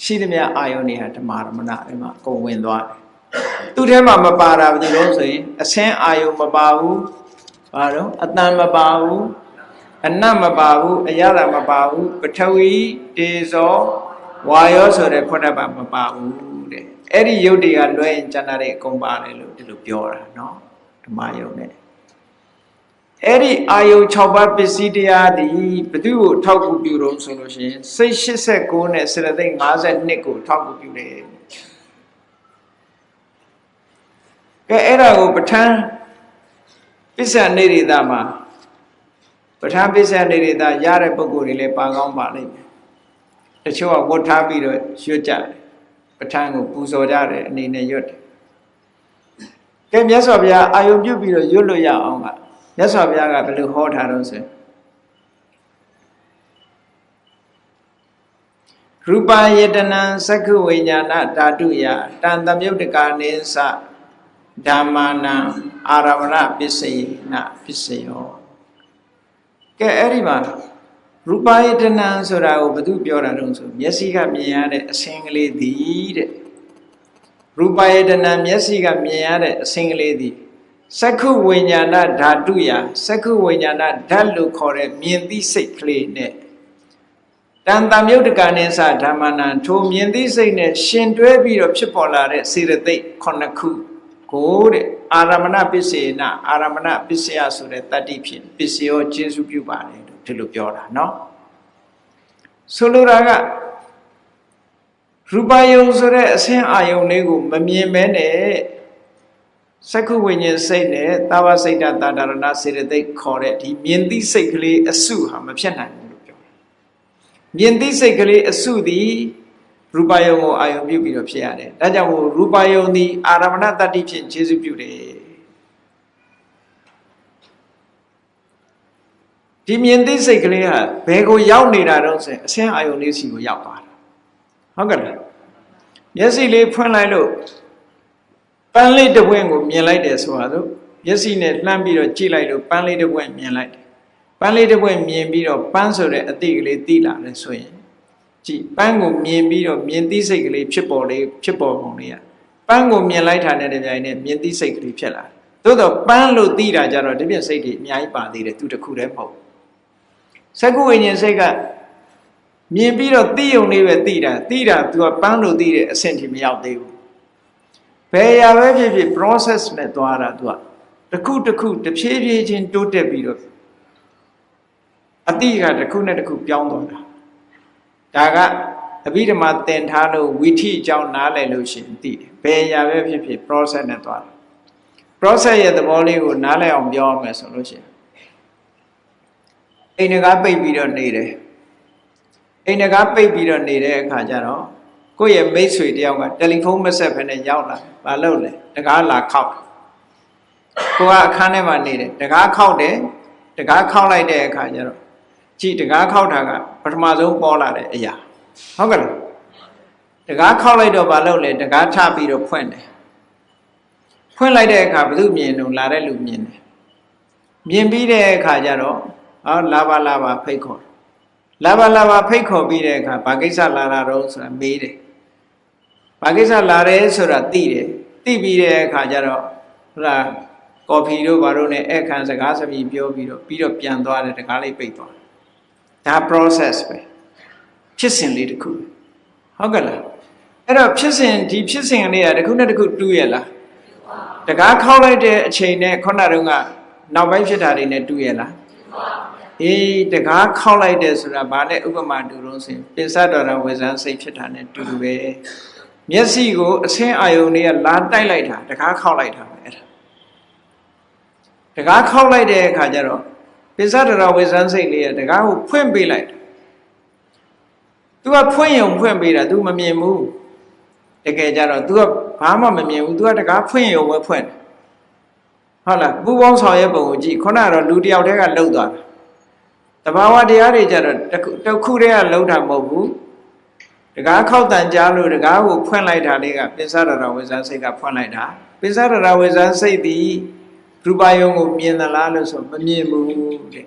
ရှိသမျှအာယုန်တွေဟာဓမ္မရမဏတွေမှာအကုန်ဝင်သွားတယ်သူ့ထဲမှာမပါတာဘယ်လိုလဲဆိုရင်အဆင်းအာယုန်မပါဘူးဘာတော့အတန်မပါဘူးအနတ်မပါဘူးအရသာမပါဘူးပထဝီတေဇောဝါယောဆိုတဲ့ဖွတ်တတ်ပါမပါဘူးတဲ့အဲ့ဒီယုတ်တွေကလွဲရင်ကျန်တာတွေအကုန်ပါတယ်လို့ဒီလိုပြောတာเนาะဓမ္မယုံနဲ့ အဲ့ဒီအာယု6ပါးပစ္စည်းတရားသည်ဘသူ့ကိုထောက်ကူပြုတော့ဆိုလို့ရှိရင်စိတ်89နဲ့စေတသိက်52ကိုထောက်ကူပြုတယ်ကဲအဲ့ဒါကိုပဋ္ဌာန်းပစ္စနေရိတာမှာပဋ္ဌာန်းပစ္စနေရိတာရတဲ့ပုံကိုယ်တွေလည်းပါကောင်းပါလိမ့်မယ်တချို့ကဝတ်ထားပြီးတော့ရွတ်ကြတယ်ပဋ္ဌာန်းကိုပူဇော်ကြတယ်အနေနဲ့ရွတ်တယ်ကဲမြတ်စွာဘုရားအာယုံပြုပြီးတော့ရွတ်လို့ရအောင်က မြတ်စွာဘုရားကဘယ်လိုဟောထားတော့ဆိုရူပယတနံသက္ခုဝိညာဏဓာတုယတန်တမြုတ်တကာနေသဓမ္မာနံအာရမဏပစ္စယေနပစ္စယောကဲအဲ့ဒီမှာရူပယတနံဆိုတာကိုဘယ်သူပြောတာတုံးဆိုမျက်စိကမြင်ရတဲ့အဆင်းကလေးသည်တဲ့ရူပယတနံမျက်စိကမြင်ရတဲ့အဆင်းကလေးသည် စက္ခုဝိညာဏဓာတုယစက္ခုဝိညာဏဓာတ်လို့ခေါ်တဲ့မြင်သိစိတ်ကလေးနဲ့တန်တမြုတ်တကနိသဓမ္မနာထိုမြင်သိစိတ်နဲ့ရှင်တွဲပြီးတော့ဖြစ်ပေါ်လာတဲ့စေတသိက်ခုနှစ်ခုကိုတဲ့အာရမဏပစ္စေနအာရမဏပစ္စယဆိုတဲ့တတ္တိဖြင့်ပစ္စယောကျေစုပြုပါတယ်လို့ဒီလိုပြောတာเนาะဆိုလိုတာကရူပယုံဆိုတဲ့အဆင်းအာယုံလေးကိုမမြင်မဲနဲ့ စက္ခုဝိညာဉ်စိတ်နဲ့တာဝစိတ်တတာဒရဏစေတသိက်ခေါ်တဲ့ဒီမြင်သိစိတ်ကလေးအစုဟာမဖြစ်နိုင်ဘူးလို့ပြောတယ်။မြင်သိစိတ်ကလေးအစုသည်ရူပယုံကိုအာယုံပြုပြီးတော့ဖြစ်ရတယ်။ဒါကြောင့်မို့ရူပယုံသည်အာရမဏတတ္တိဖြင့်ခြေစုပြုတယ်။ဒီမြင်သိစိတ်ကလေးဟာဘယ်ကိုရောက်နေတာတော့ဆိုရင်အဆင်းအာယုန်လေးစီကိုရောက်သွားတာဟုတ်ကဲ့လားမျက်စိလေးဖွင့်လိုက်လို့ ပန်းလေးတစ်ပွင့်ကိုမြင်လိုက်တယ်ဆိုတာဆိုမျက်စိနဲ့လှမ်းပြီးတော့ကြည့်လိုက်လို့ပန်းလေးတစ်ပွင့်မြင်လိုက်တယ်ပန်းလေးတစ်ပွင့်မြင်ပြီးတော့ပန်းဆိုတဲ့အတိတ်ကလေးသိလာတယ်ဆိုရင်ကြည့်ပန်းကိုမြင်ပြီးတော့မြင်သိစိတ်ကလေးဖြစ်ပေါ်လေးဖြစ်ပေါ်ပုံလေးอ่ะပန်းကိုမြင်လိုက်တာနဲ့တပြိုင်နက်မြင်သိစိတ်ကလေးဖြစ်လာတယ်သို့တော့ပန်းလို့သိတာကြတော့ဒီပြစိတ်တွေအများကြီးပါသေးတယ်သူတစ်ခုတည်းမဟုတ်စကုဝိညာဉ်စိတ်ကမြင်ပြီးတော့သိုံလေးပဲသိတာသိတာ तू ကပန်းလို့သိတဲ့အဆင့်ထိမရောက်သေးဘူး ဘယ်ရာပဲဖြစ်ဖြစ် process နဲ့သွားတာ तू ကတစ်ခုတစ်ခုတစ်ဖြည်းဖြည်းချင်းတိုးတက်ပြီးတော့အတိကတစ်ခုနဲ့တစ်ခုပြောင်းသွားတာဒါကအဘိဓမ္မာသင်ထားလို့ဝိထိအကြောင်းနားလည်လို့ရှိရင်သိတယ်ဘယ်ရာပဲဖြစ်ဖြစ် process နဲ့သွားတာ process ရဲ့သဘောလေးကိုနားလည်အောင်ပြောရမယ်ဆိုလို့ရှိရင်အိမ်ငါးပိတ်ပြီးတော့နေတယ်အိမ်ငါးပိတ်ပြီးတော့နေတဲ့အခါကျတော့ ကိုယ့်ရဲ့မိတ်ဆွေတယောက်ကတယ်လီဖုန်းမဆက်ဖ ೇನೆ ရောက်လာဘာလုပ်လဲတကားလာခောက်ကိုကအခန်းထဲမှာနေတယ်တကားခောက်တယ်တကားခောက်လိုက်တဲ့အခါကျတော့ကြည်တကားခောက်တာကပထမဆုံးပေါ်လာတဲ့အရာဟုတ်ကဲ့လားတကားခောက်လိုက်တော့ဘာလုပ်လဲတကားထပြီးတော့ဖွင့်တယ်ဖွင့်လိုက်တဲ့အခါဘယ်သူမြင်လို့လာတဲ့လူမြင်တယ်မြင်ပြီးတဲ့အခါကျတော့ဟောလာပါလာပါဖိတ်ခေါ်လာပါလာပါဖိတ်ခေါ်ပြီးတဲ့အခါဘာကိစ္စလာတာတော့ဆိုတာမေးတယ် ဘာကိစ္စလာတယ်ဆိုတာသိတယ်သိပြီးတဲ့အခါကျတော့ဟိုလားကော်ဖီတို့ဘာတို့ ਨੇ အခန်းစကားစမြည်ပြောပြီးတော့ပြီးတော့ပြန်သွားတယ်တကားလေးပိတ်သွားဒါ process ပဲဖြစ်စဉ်လေးတစ်ခုဟုတ်ကဲ့လားအဲ့တော့ဖြစ်စဉ်ဒီဖြစ်စဉ်လေးကတစ်ခုနဲ့တစ်ခုတူးရလားတကားခောက်လိုက်တဲ့အချိန်နဲ့ခုနတုန်းကနောက်ပိုင်းဖြစ်တာတွေနဲ့တူးရလားအေးတကားခောက်လိုက်တယ်ဆိုတာဘာနဲ့ဥပမာတူတော့ဆိုရင်ပိစတော်ရဝေဇန်စိတ်ဖြစ်တာနဲ့တူတူပဲ မျက်စိကိုအဆင်းအာယုန်တွေကလာတိုက်လိုက်တာတကားခောက်လိုက်တာပဲအဲ့ဒါတကားခောက်လိုက်တဲ့အခါကျတော့ပိစတော်ရဝေဇန်စိတ်လေးကတကားကိုဖွင့်ပေးလိုက်တယ်။ तू ကဖွင့်ရုံဖွင့်ပေးတာ तू မမြင်ဘူးတကယ်ကြတော့ तू ကဘာမှမမြင်ဘူး तू ကတကားဖွင့်ရုံပဲဖွင့်တယ်ဟုတ်လားပူပေါင်းဆောင်ရဲ့ပုံကိုကြည့်ခုနကတော့လူတယောက်တည်းကလှုပ်သွားတာတဘာဝတရားတွေကြတော့တစ်ခုတည်းကလှုပ်တာမဟုတ်ဘူး တကားခောက်တန်ကြားလို့တကားကိုဖွင့်လိုက်တာလေးကပိစ္ဆရတဝေဇန်စိတ်ကဖွင့်လိုက်တာပိစ္ဆရတဝေဇန်စိတ်သည်ရူပယုံကိုမြင်သလားလို့ဆိုမမြင်ဘူးတဲ့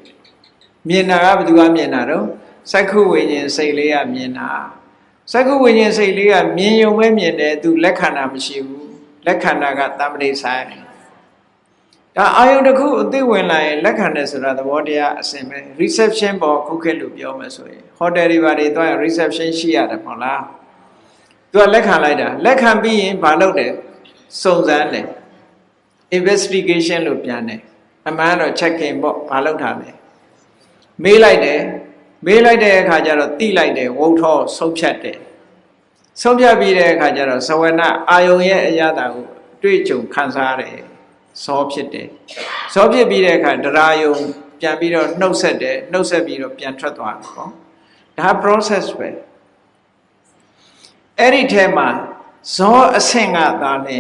မြင်တာကဘယ်သူကမြင်တာတော့စက္ခုဝိညာဉ်စိတ်လေးကမြင်တာစက္ခုဝိညာဉ်စိတ်လေးကမြင်ယုံပဲမြင်တယ်သူလက်ခန္ဓာမရှိဘူးလက်ခန္ဓာကတမ္ပတိဆိုင် ဒါအာယုန်တစ်ခုအသိဝင်လာရင်လက်ခံတယ်ဆိုတာသဘောတရားအစဉ်ပဲ reception ပေါ်ခုခေတ်လို့ပြောမယ်ဆိုရင်ဟိုတယ်တွေဘာတွေသွားရင် reception ရှိရတယ်မဟုတ်လားသူကလက်ခံလိုက်တာလက်ခံပြီးရင်ဘာလုပ်တယ်စုံစမ်းတယ် investigation လို့ပြန်တယ်အမှန်တော့ checking ပေါ့ဘာလုပ်တာလဲမေးလိုက်တယ်မေးလိုက်တဲ့အခါကျတော့တိလိုက်တယ်ဝုတ်ထောဆုံးဖြတ်တယ်ဆုံးဖြတ်ပြီးတဲ့အခါကျတော့သဝနာအာယုံရဲ့အရာတာကိုတွေ့ကြုံခံစားရတယ် ဇောဖြစ်တယ်ဇောဖြစ်ပြီးတဲ့အခါဒရာယုံပြန်ပြီးတော့နှုတ်ဆက်တယ်နှုတ်ဆက်ပြီးတော့ပြန်ထွက်သွားတယ်ပေါ့ဒါ process ပဲအဲ့ဒီထဲမှာဇောအဆင့်ကသာလဲ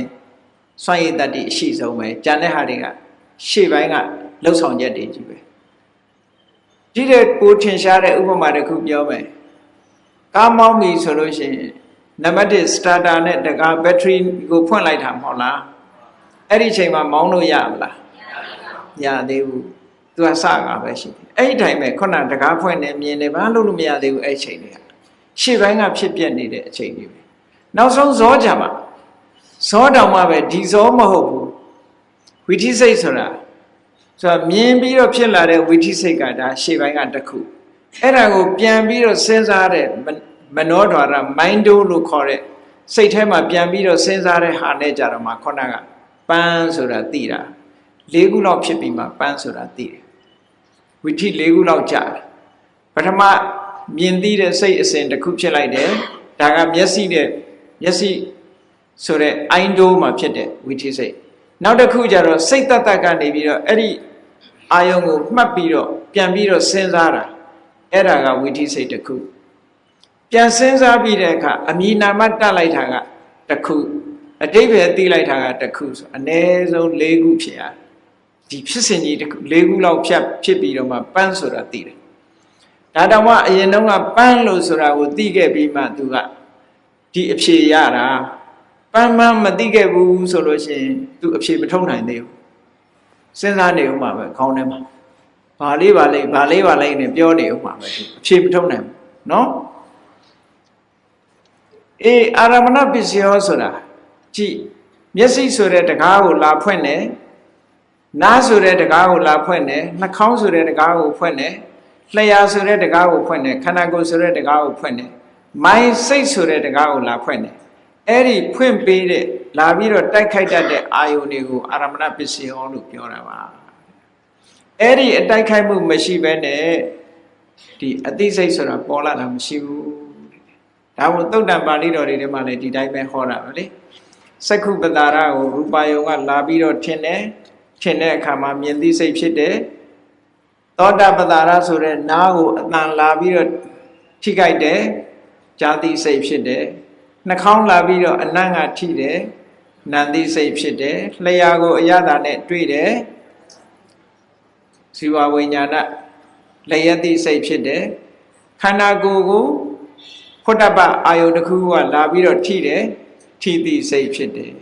စွန့်ရည်တတ္တိအရှိဆုံးပဲကြံတဲ့ဟာတွေကရှေ့ပိုင်းကလှုပ်ဆောင်ချက်တွေကြီးပဲဒီတဲ့ကိုထင်ရှားတဲ့ဥပမာတစ်ခုပြောမယ်ကားမောင်းပြီဆိုလို့ရှိရင်နံပါတ်1 starter နဲ့တကား battery ကိုဖွင့်လိုက်တာမဟုတ်လား အဲ့ဒီချိန်မှာမောင်းလို့ရမလားမရသေးဘူးသူကစကားပဲရှိတယ်အဲ့ဒီတိုင်းပဲခုနတကားဖွင့်နေမြင်နေဘာလို့လို့မရသေးဘူးအဲ့ချိန်တွေကရှေ့ပိုင်းကဖြစ်ပြနေတဲ့အချိန်တွေပဲနောက်ဆုံးဇောကြမှာဇောတောင်မှပဲဒီဇောမဟုတ်ဘူးဝိธิစိတ်ဆိုတာဆိုတော့မြင်ပြီးတော့ဖြစ်လာတဲ့ဝိธิစိတ်ကဒါရှေ့ပိုင်းကတစ်ခုအဲ့ဒါကိုပြန်ပြီးတော့စဉ်းစားတဲ့မနောဒွါရ mind လို့ခေါ်တဲ့စိတ်ထဲမှာပြန်ပြီးတော့စဉ်းစားတဲ့ဟာနဲ့ကြတော့မှခုနက ပန်းဆိုတာသိတာ၄ခုလောက်ဖြစ်ပြီးမှပန်းဆိုတာသိတယ်ဝိထိ၄ခုလောက်ကြာတယ်ပထမမြင်သိတဲ့စိတ်အစဉ်တစ်ခုဖြစ်လိုက်တယ်ဒါကမျက်စိနဲ့မျက်စိဆိုတဲ့အိုင်းဒိုးမှာဖြစ်တဲ့ဝိထိစိတ်နောက်တစ်ခုကျတော့စိတ်တတ်တတ်ကနေပြီးတော့အဲ့ဒီအာယုံကိုမှတ်ပြီးတော့ပြန်ပြီးတော့စဉ်းစားတာအဲ့ဒါကဝိထိစိတ်တစ်ခုပြန်စဉ်းစားပြီးတဲ့အခါအမိနာမတတ်လိုက်တာကတစ်ခု အတိပ္ပယ်သိလိုက်တာကတစ်ခုဆိုအ ਨੇ ဆုံး၄ခုဖြစ်ရ ဒီဖြစ်စဉ်ကြီးတစ်ခု၄ခုလောက်ဖြတ်ဖြစ်ပြီးတော့မှပန်းဆိုတာသိတယ်ဒါတောင်မှအရင်တုန်းကပန်းလို့ဆိုတာကိုသိခဲ့ပြီးမှသူကဒီအဖြေရတာပန်းမမသိခဲ့ဘူးဆိုလို့ရှိရင်သူအဖြေမထုတ်နိုင်သေးဘူးစဉ်းစားနေဦးမှာပဲခေါင်းထဲမှာဘာလေးပါလေးဘာလေးပါလေးနဲ့ပြောနေဦးမှာပဲသူအဖြေမထုတ်နိုင်ဘူးเนาะအေးအာရမဏပစ္စယောဆိုတာ ကြည့်မျက်စိဆိုတဲ့တကားကိုလာဖွင့်တယ်နားဆိုတဲ့တကားကိုလာဖွင့်တယ်နှာခေါင်းဆိုတဲ့တကားကိုဖွင့်တယ်လျှာဆိုတဲ့တကားကိုဖွင့်တယ်ခန္ဓာကိုယ်ဆိုတဲ့တကားကိုဖွင့်တယ်မိုင်းစိတ်ဆိုတဲ့တကားကိုလာဖွင့်တယ်အဲ့ဒီဖွင့်ပေးတဲ့လာပြီးတော့တိုက်ခိုက်တတ်တဲ့အာယုန်တွေကိုအာရမဏပစ္စယောလို့ပြောတာပါအဲ့ဒီအတိုက်ခိုက်မှုမရှိဘဲနဲ့ဒီအသိစိတ်ဆိုတာပေါ်လာတာမရှိဘူးဒါကိုသုတ်တံပါဠိတော်တွေထဲမှာလည်းဒီတိုင်းပဲဟောတာပဲလေ စက္ခုပတာရကိုရူပါယုံကလာပြီးတော့ထင်တယ်ထင်တဲ့အခါမှာမြင်သိစိတ်ဖြစ်တယ်သောတာပတာရဆိုတဲ့နားကိုအတန်လာပြီးတော့ထိခိုက်တယ်ဇာတိစိတ်ဖြစ်တယ်နှာခေါင်းလာပြီးတော့အနံ့ကထိတယ်နန္တိစိတ်ဖြစ်တယ်လျှာကိုအရသာနဲ့တွေ့တယ်ဇီဝဝိညာဏလျက်တိစိတ်ဖြစ်တယ်ခန္ဓာကိုယ်ကိုဖုတ္တပအာယုတစ်ခုကလာပြီးတော့ထိတယ် ထိတိစိတ်ဖြစ်တယ်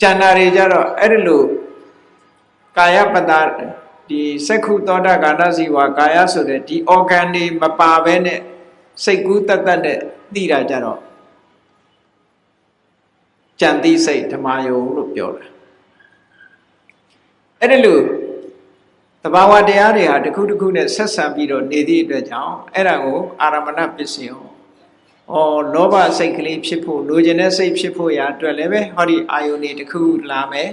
ကျန်တာတွေကြတော့အဲ့ဒီလိုကာယပတာဒီစက္ခုသောတာကာဏစီဝါကာယဆိုတဲ့ဒီ organ တွေမပါဘဲနဲ့စိတ်ကူးတတ်တတ်နဲ့သိတာကြတော့ကြံသိစိတ်ဓမ္မယုံလို့ပြောတာအဲ့ဒီလိုတဘာဝတရားတွေဟာတစ်ခုတစ်ခုနဲ့ဆက်ဆံပြီးတော့နေသည့်အတွက်ကြောင့်အဲ့ဒါကိုအာရမဏပစ္စယော ဩလောဘစိတ်ကလေးဖြစ်ဖို့လိုချင်တဲ့စိတ်ဖြစ်ဖို့ရာအတွက်လည်းပဲဟောဒီအာယုန်တွေတစ်ခုလာမယ်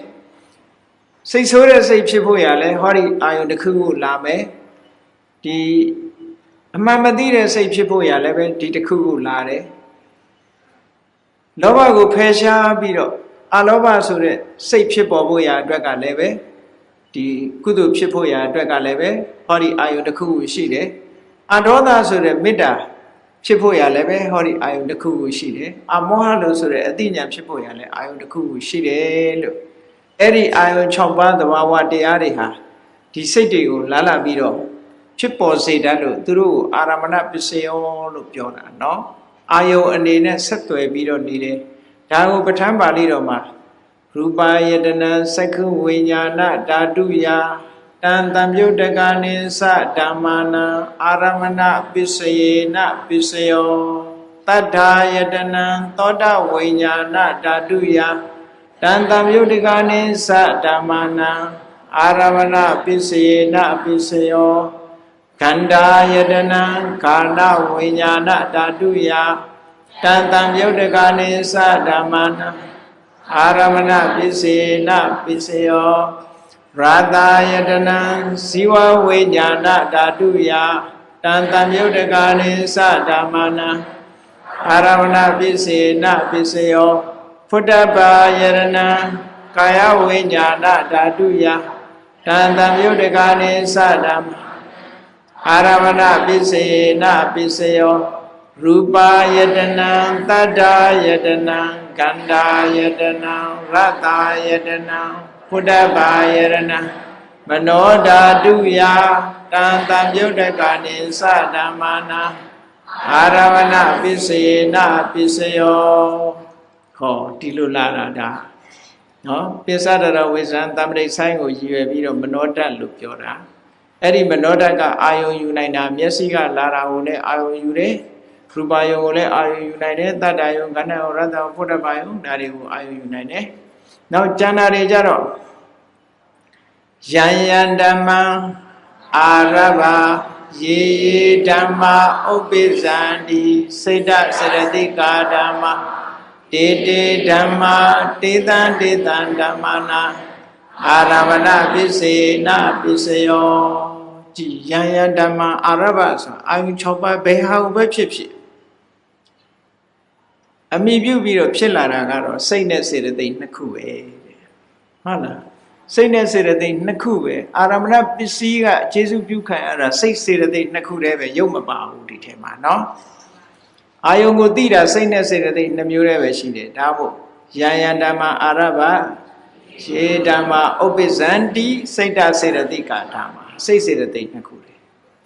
စိတ်ဆိုးတဲ့စိတ်ဖြစ်ဖို့ရာလည်းဟောဒီအာယုန်တစ်ခုခုလာမယ်ဒီအမှန်မသိတဲ့စိတ်ဖြစ်ဖို့ရာလည်းပဲဒီတစ်ခုခုလာတယ်လောဘကိုဖယ်ရှားပြီးတော့အလောဘဆိုတဲ့စိတ်ဖြစ်ပေါ်ဖို့ရာအတွက်ကလည်းပဲဒီကုသိုလ်ဖြစ်ဖို့ရာအတွက်ကလည်းပဲဟောဒီအာယုန်တစ်ခုခုရှိတယ်အဒေါသဆိုတဲ့မေတ္တာ ဖြစ်ဖို့ရလည်းပဲဟောဒီအာယုန်တစ်ခုခုရှိတယ်အမောဟလို့ဆိုတဲ့အတိညာဖြစ်ဖို့ရလည်းအာယုန်တစ်ခုခုရှိတယ်လို့အဲ့ဒီအာယုန်6ပါးသဘာဝတရားတွေဟာဒီစိတ်တွေကိုလာလာပြီးတော့ဖြစ်ပေါ်စေတတ်လို့သူတို့ကိုအာရမဏပစ္စယောလို့ပြောတာเนาะအာယုန်အနေနဲ့ဆက်သွယ်ပြီးတော့နေတယ်ဒါကိုပဋ္ဌာန်းပါဠိတော်မှာရူပယတနာစက္ခုဝိညာဏဓာတုယာ တံတံပြုတ်တကနိသဓမ္မာနံအာရမဏပစ္စယေနပစ္စယောတတ္ထာယတနံသောတဝိညာဏဓာတုယတံတံပြုတ်တကနိသဓမ္မာနံအာရမဏပစ္စယေနပစ္စယောခန္ဓာယတနံကာဏဝိညာဏဓာတုယတံတံပြုတ်တကနိသဓမ္မာနံအာရမဏပစ္စယေနပစ္စယော ရာတာယတနံဇီဝဝိညာဏဓာတုယတံတံမြုတ်တကာနိသဓမ္မနံအာရဝဏပစ္စေနပစ္စယောဖုတ္တပါယရဏံကာယဝိညာဏဓာတုယတံတံမြုတ်တကာနိသဓမ္မအာရဝဏပစ္စေနပစ္စယောရူပါယတနံတတ္တာယတနံကန္တာယတနံရတ္တာယတနံ ဖုဒ္ဓဘာယရဏမနောဓာတုယတံတံမြုတ်တကနိသဓမ္မာနာအာရဝဏပစ္စေနပစ္စယောဟောဒီလိုလာတာဒါနော်ပိစ္ဆဒရဝိဇံတမ္ပရိဆိုင်ကိုရည်ရွယ်ပြီးတော့မနောဓာတ်လို့ပြောတာအဲ့ဒီမနောဓာတ်ကအာယုံယူနိုင်တာမျက်စိကလာတာကိုလည်းအာယုံယူတယ်ရူပယုံကိုလည်းအာယုံယူနိုင်တယ်တတ္တယုံကဏ္ဍယုံရတ္တယုံဖုဒ္ဓဘာယုံဒါတွေကိုအာယုံယူနိုင်တယ် နောက်ကျန်တာတွေကြတော့ယံယံဓမ္မအာရဘယေယေဓမ္မဥပ္ပိဇန္တိစိတ်တစရတိကာဓမ္မတေတေဓမ္မတေတံတေတံဓမ္မနာအာရမဏပစ္စေနပစ္စယောကြည်ယံယံဓမ္မအာရဘဆိုအာယု6ပါးဘယ်ဟာကိုပဲဖြစ်ဖြစ် အမိပြုပြီးတော့ဖြစ်လာတာကတော့စိတ်နဲ့စေတသိက်နှစ်ခုပဲဟုတ်လားစိတ်နဲ့စေတသိက်နှစ်ခုပဲအာရမဏပစ္စည်းကအခြေစုပြုခံရတာစိတ်စေတသိက်နှစ်ခုတည်းပဲရုပ်မပါဘူးဒီထဲမှာเนาะအာယုံကိုသိတာစိတ်နဲ့စေတသိက်နှစ်မျိုးတည်းပဲရှိတယ်ဒါမို့ယံယံဓမ္မအာရဘ ရေဓမ္မဥပ္ပဇန္တိစိတ်တစေရတိကာဓမ္မစိတ်စေရတိနှစ်ခုလေ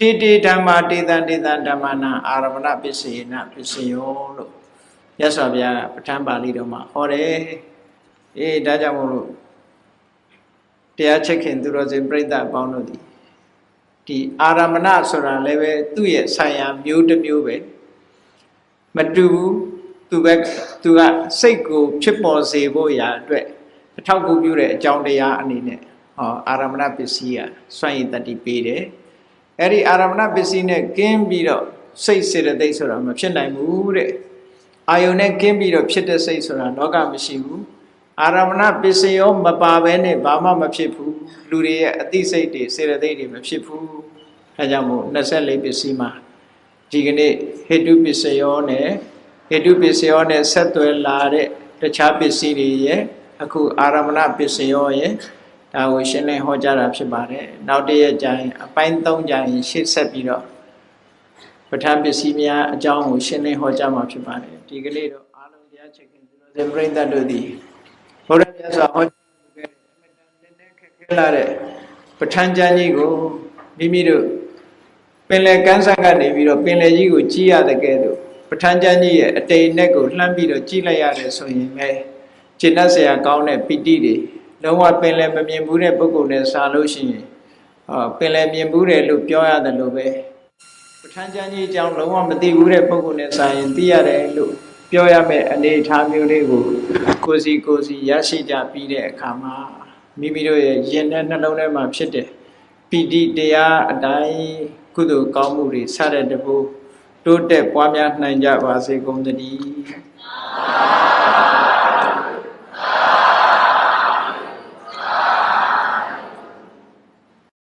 တေတေဓမ္မတေတံတေတံဓမ္မနာအာရမဏပစ္စယေနပစ္စယောလို့ မြတ်စွာဘုရားကပဋ္ဌာန်းပါဠိတော်မှာဟောတယ်အေးဒါကြောင့်မို့လို့တရားချက်ခင်သူတော်စင်ပြိဿအပေါင်းတို့ဒီဒီအာရမဏဆိုတာလည်းပဲသူ့ရဲ့ဆံရမျိုးတစ်မျိုးပဲမတူဘူးသူပဲသူကစိတ်ကိုဖြစ်ပေါ်စေဖို့ရာအတွက်အထောက်အကူပြုတဲ့အကြောင်းတရားအနေနဲ့ဟောအာရမဏပစ္စည်းကစွန့်ရည်တတိပေးတယ်အဲ့ဒီအာရမဏပစ္စည်းနဲ့ကင်းပြီးတော့စိတ်စေတသိက်ဆိုတာမဖြစ်နိုင်ဘူးတဲ့ အာယုန်နဲ့ကင်းပြီးတော့ဖြစ်တဲ့စိတ်ဆိုတာလောကမရှိဘူးအာရမဏပစ္စယောမပါဘဲနဲ့ဘာမှမဖြစ်ဘူးလူတွေရဲ့အသိစိတ်တွေစေတသိက်တွေမဖြစ်ဘူးအဲကြောင့်မို့24ပစ္စည်းမှာဒီကနေ့ဟေတုပစ္စယောနဲ့ဟေတုပစ္စယောနဲ့ဆက်သွယ်လာတဲ့တခြားပစ္စည်းတွေရဲ့အခုအာရမဏပစ္စယောရဲ့ဒါကိုရှင်းလင်းဟောကြားတာဖြစ်ပါတယ်နောက်တရက်ကျရင်အပိုင်း3ကျရင်ရှေ့ဆက်ပြီးတော့ ပဋ္ဌာန်းပစ္စည်းများအကြောင်းကိုရှင်းလင်းဟောကြားမှာဖြစ်ပါတယ်ဒီကနေ့တော့အားလုံးတရားချက်ကင်းသူတော်စင်ပြိဿတို့သည်ဘုရားမြတ်စွာဟောကြားခဲ့တဲ့အမြဲတမ်းနည်းနည်းခက်ခဲလာတဲ့ပဋ္ဌာန်းကျမ်းကြီးကိုမိမိတို့ပင်လယ်ကမ်းစပ်ကနေပြီးတော့ပင်လယ်ကြီးကိုကြည့်ရတဲ့ကဲတော့ပဋ္ဌာန်းကျမ်းကြီးရဲ့အတိမ်နဲ့ကိုလှမ်းပြီးတော့ကြည့်လိုက်ရတယ်ဆိုရင်လေခြေနှက်ဆရာကောင်းတဲ့ပိဋိတွေလုံးဝပင်လယ်မမြင်ဘူးတဲ့ပုဂ္ဂိုလ်နဲ့စာလို့ရှိရင်အာပင်လယ်မြင်ဘူးတယ်လို့ပြောရတယ်လို့ပဲ ပဋ္ဌာန်းကျမ်းကြီးအကြောင်းလုံးဝမသိဘူးတဲ့ပုဂ္ဂိုလ်နဲ့စာရင်သိရတယ်လို့ပြောရမယ့်အနေအထားမျိုးလေးကိုကိုစီကိုစီရရှိကြပြီးတဲ့အခါမှာမိမိတို့ရဲ့ယင်တဲ့နှလုံးထဲမှာဖြစ်တဲ့ပီတိတရားအတိုင်းကုသိုလ်ကောင်းမှုတွေစတဲ့တပူတိုးတက်ပွားများနိုင်ကြပါစေကုန်သတည်း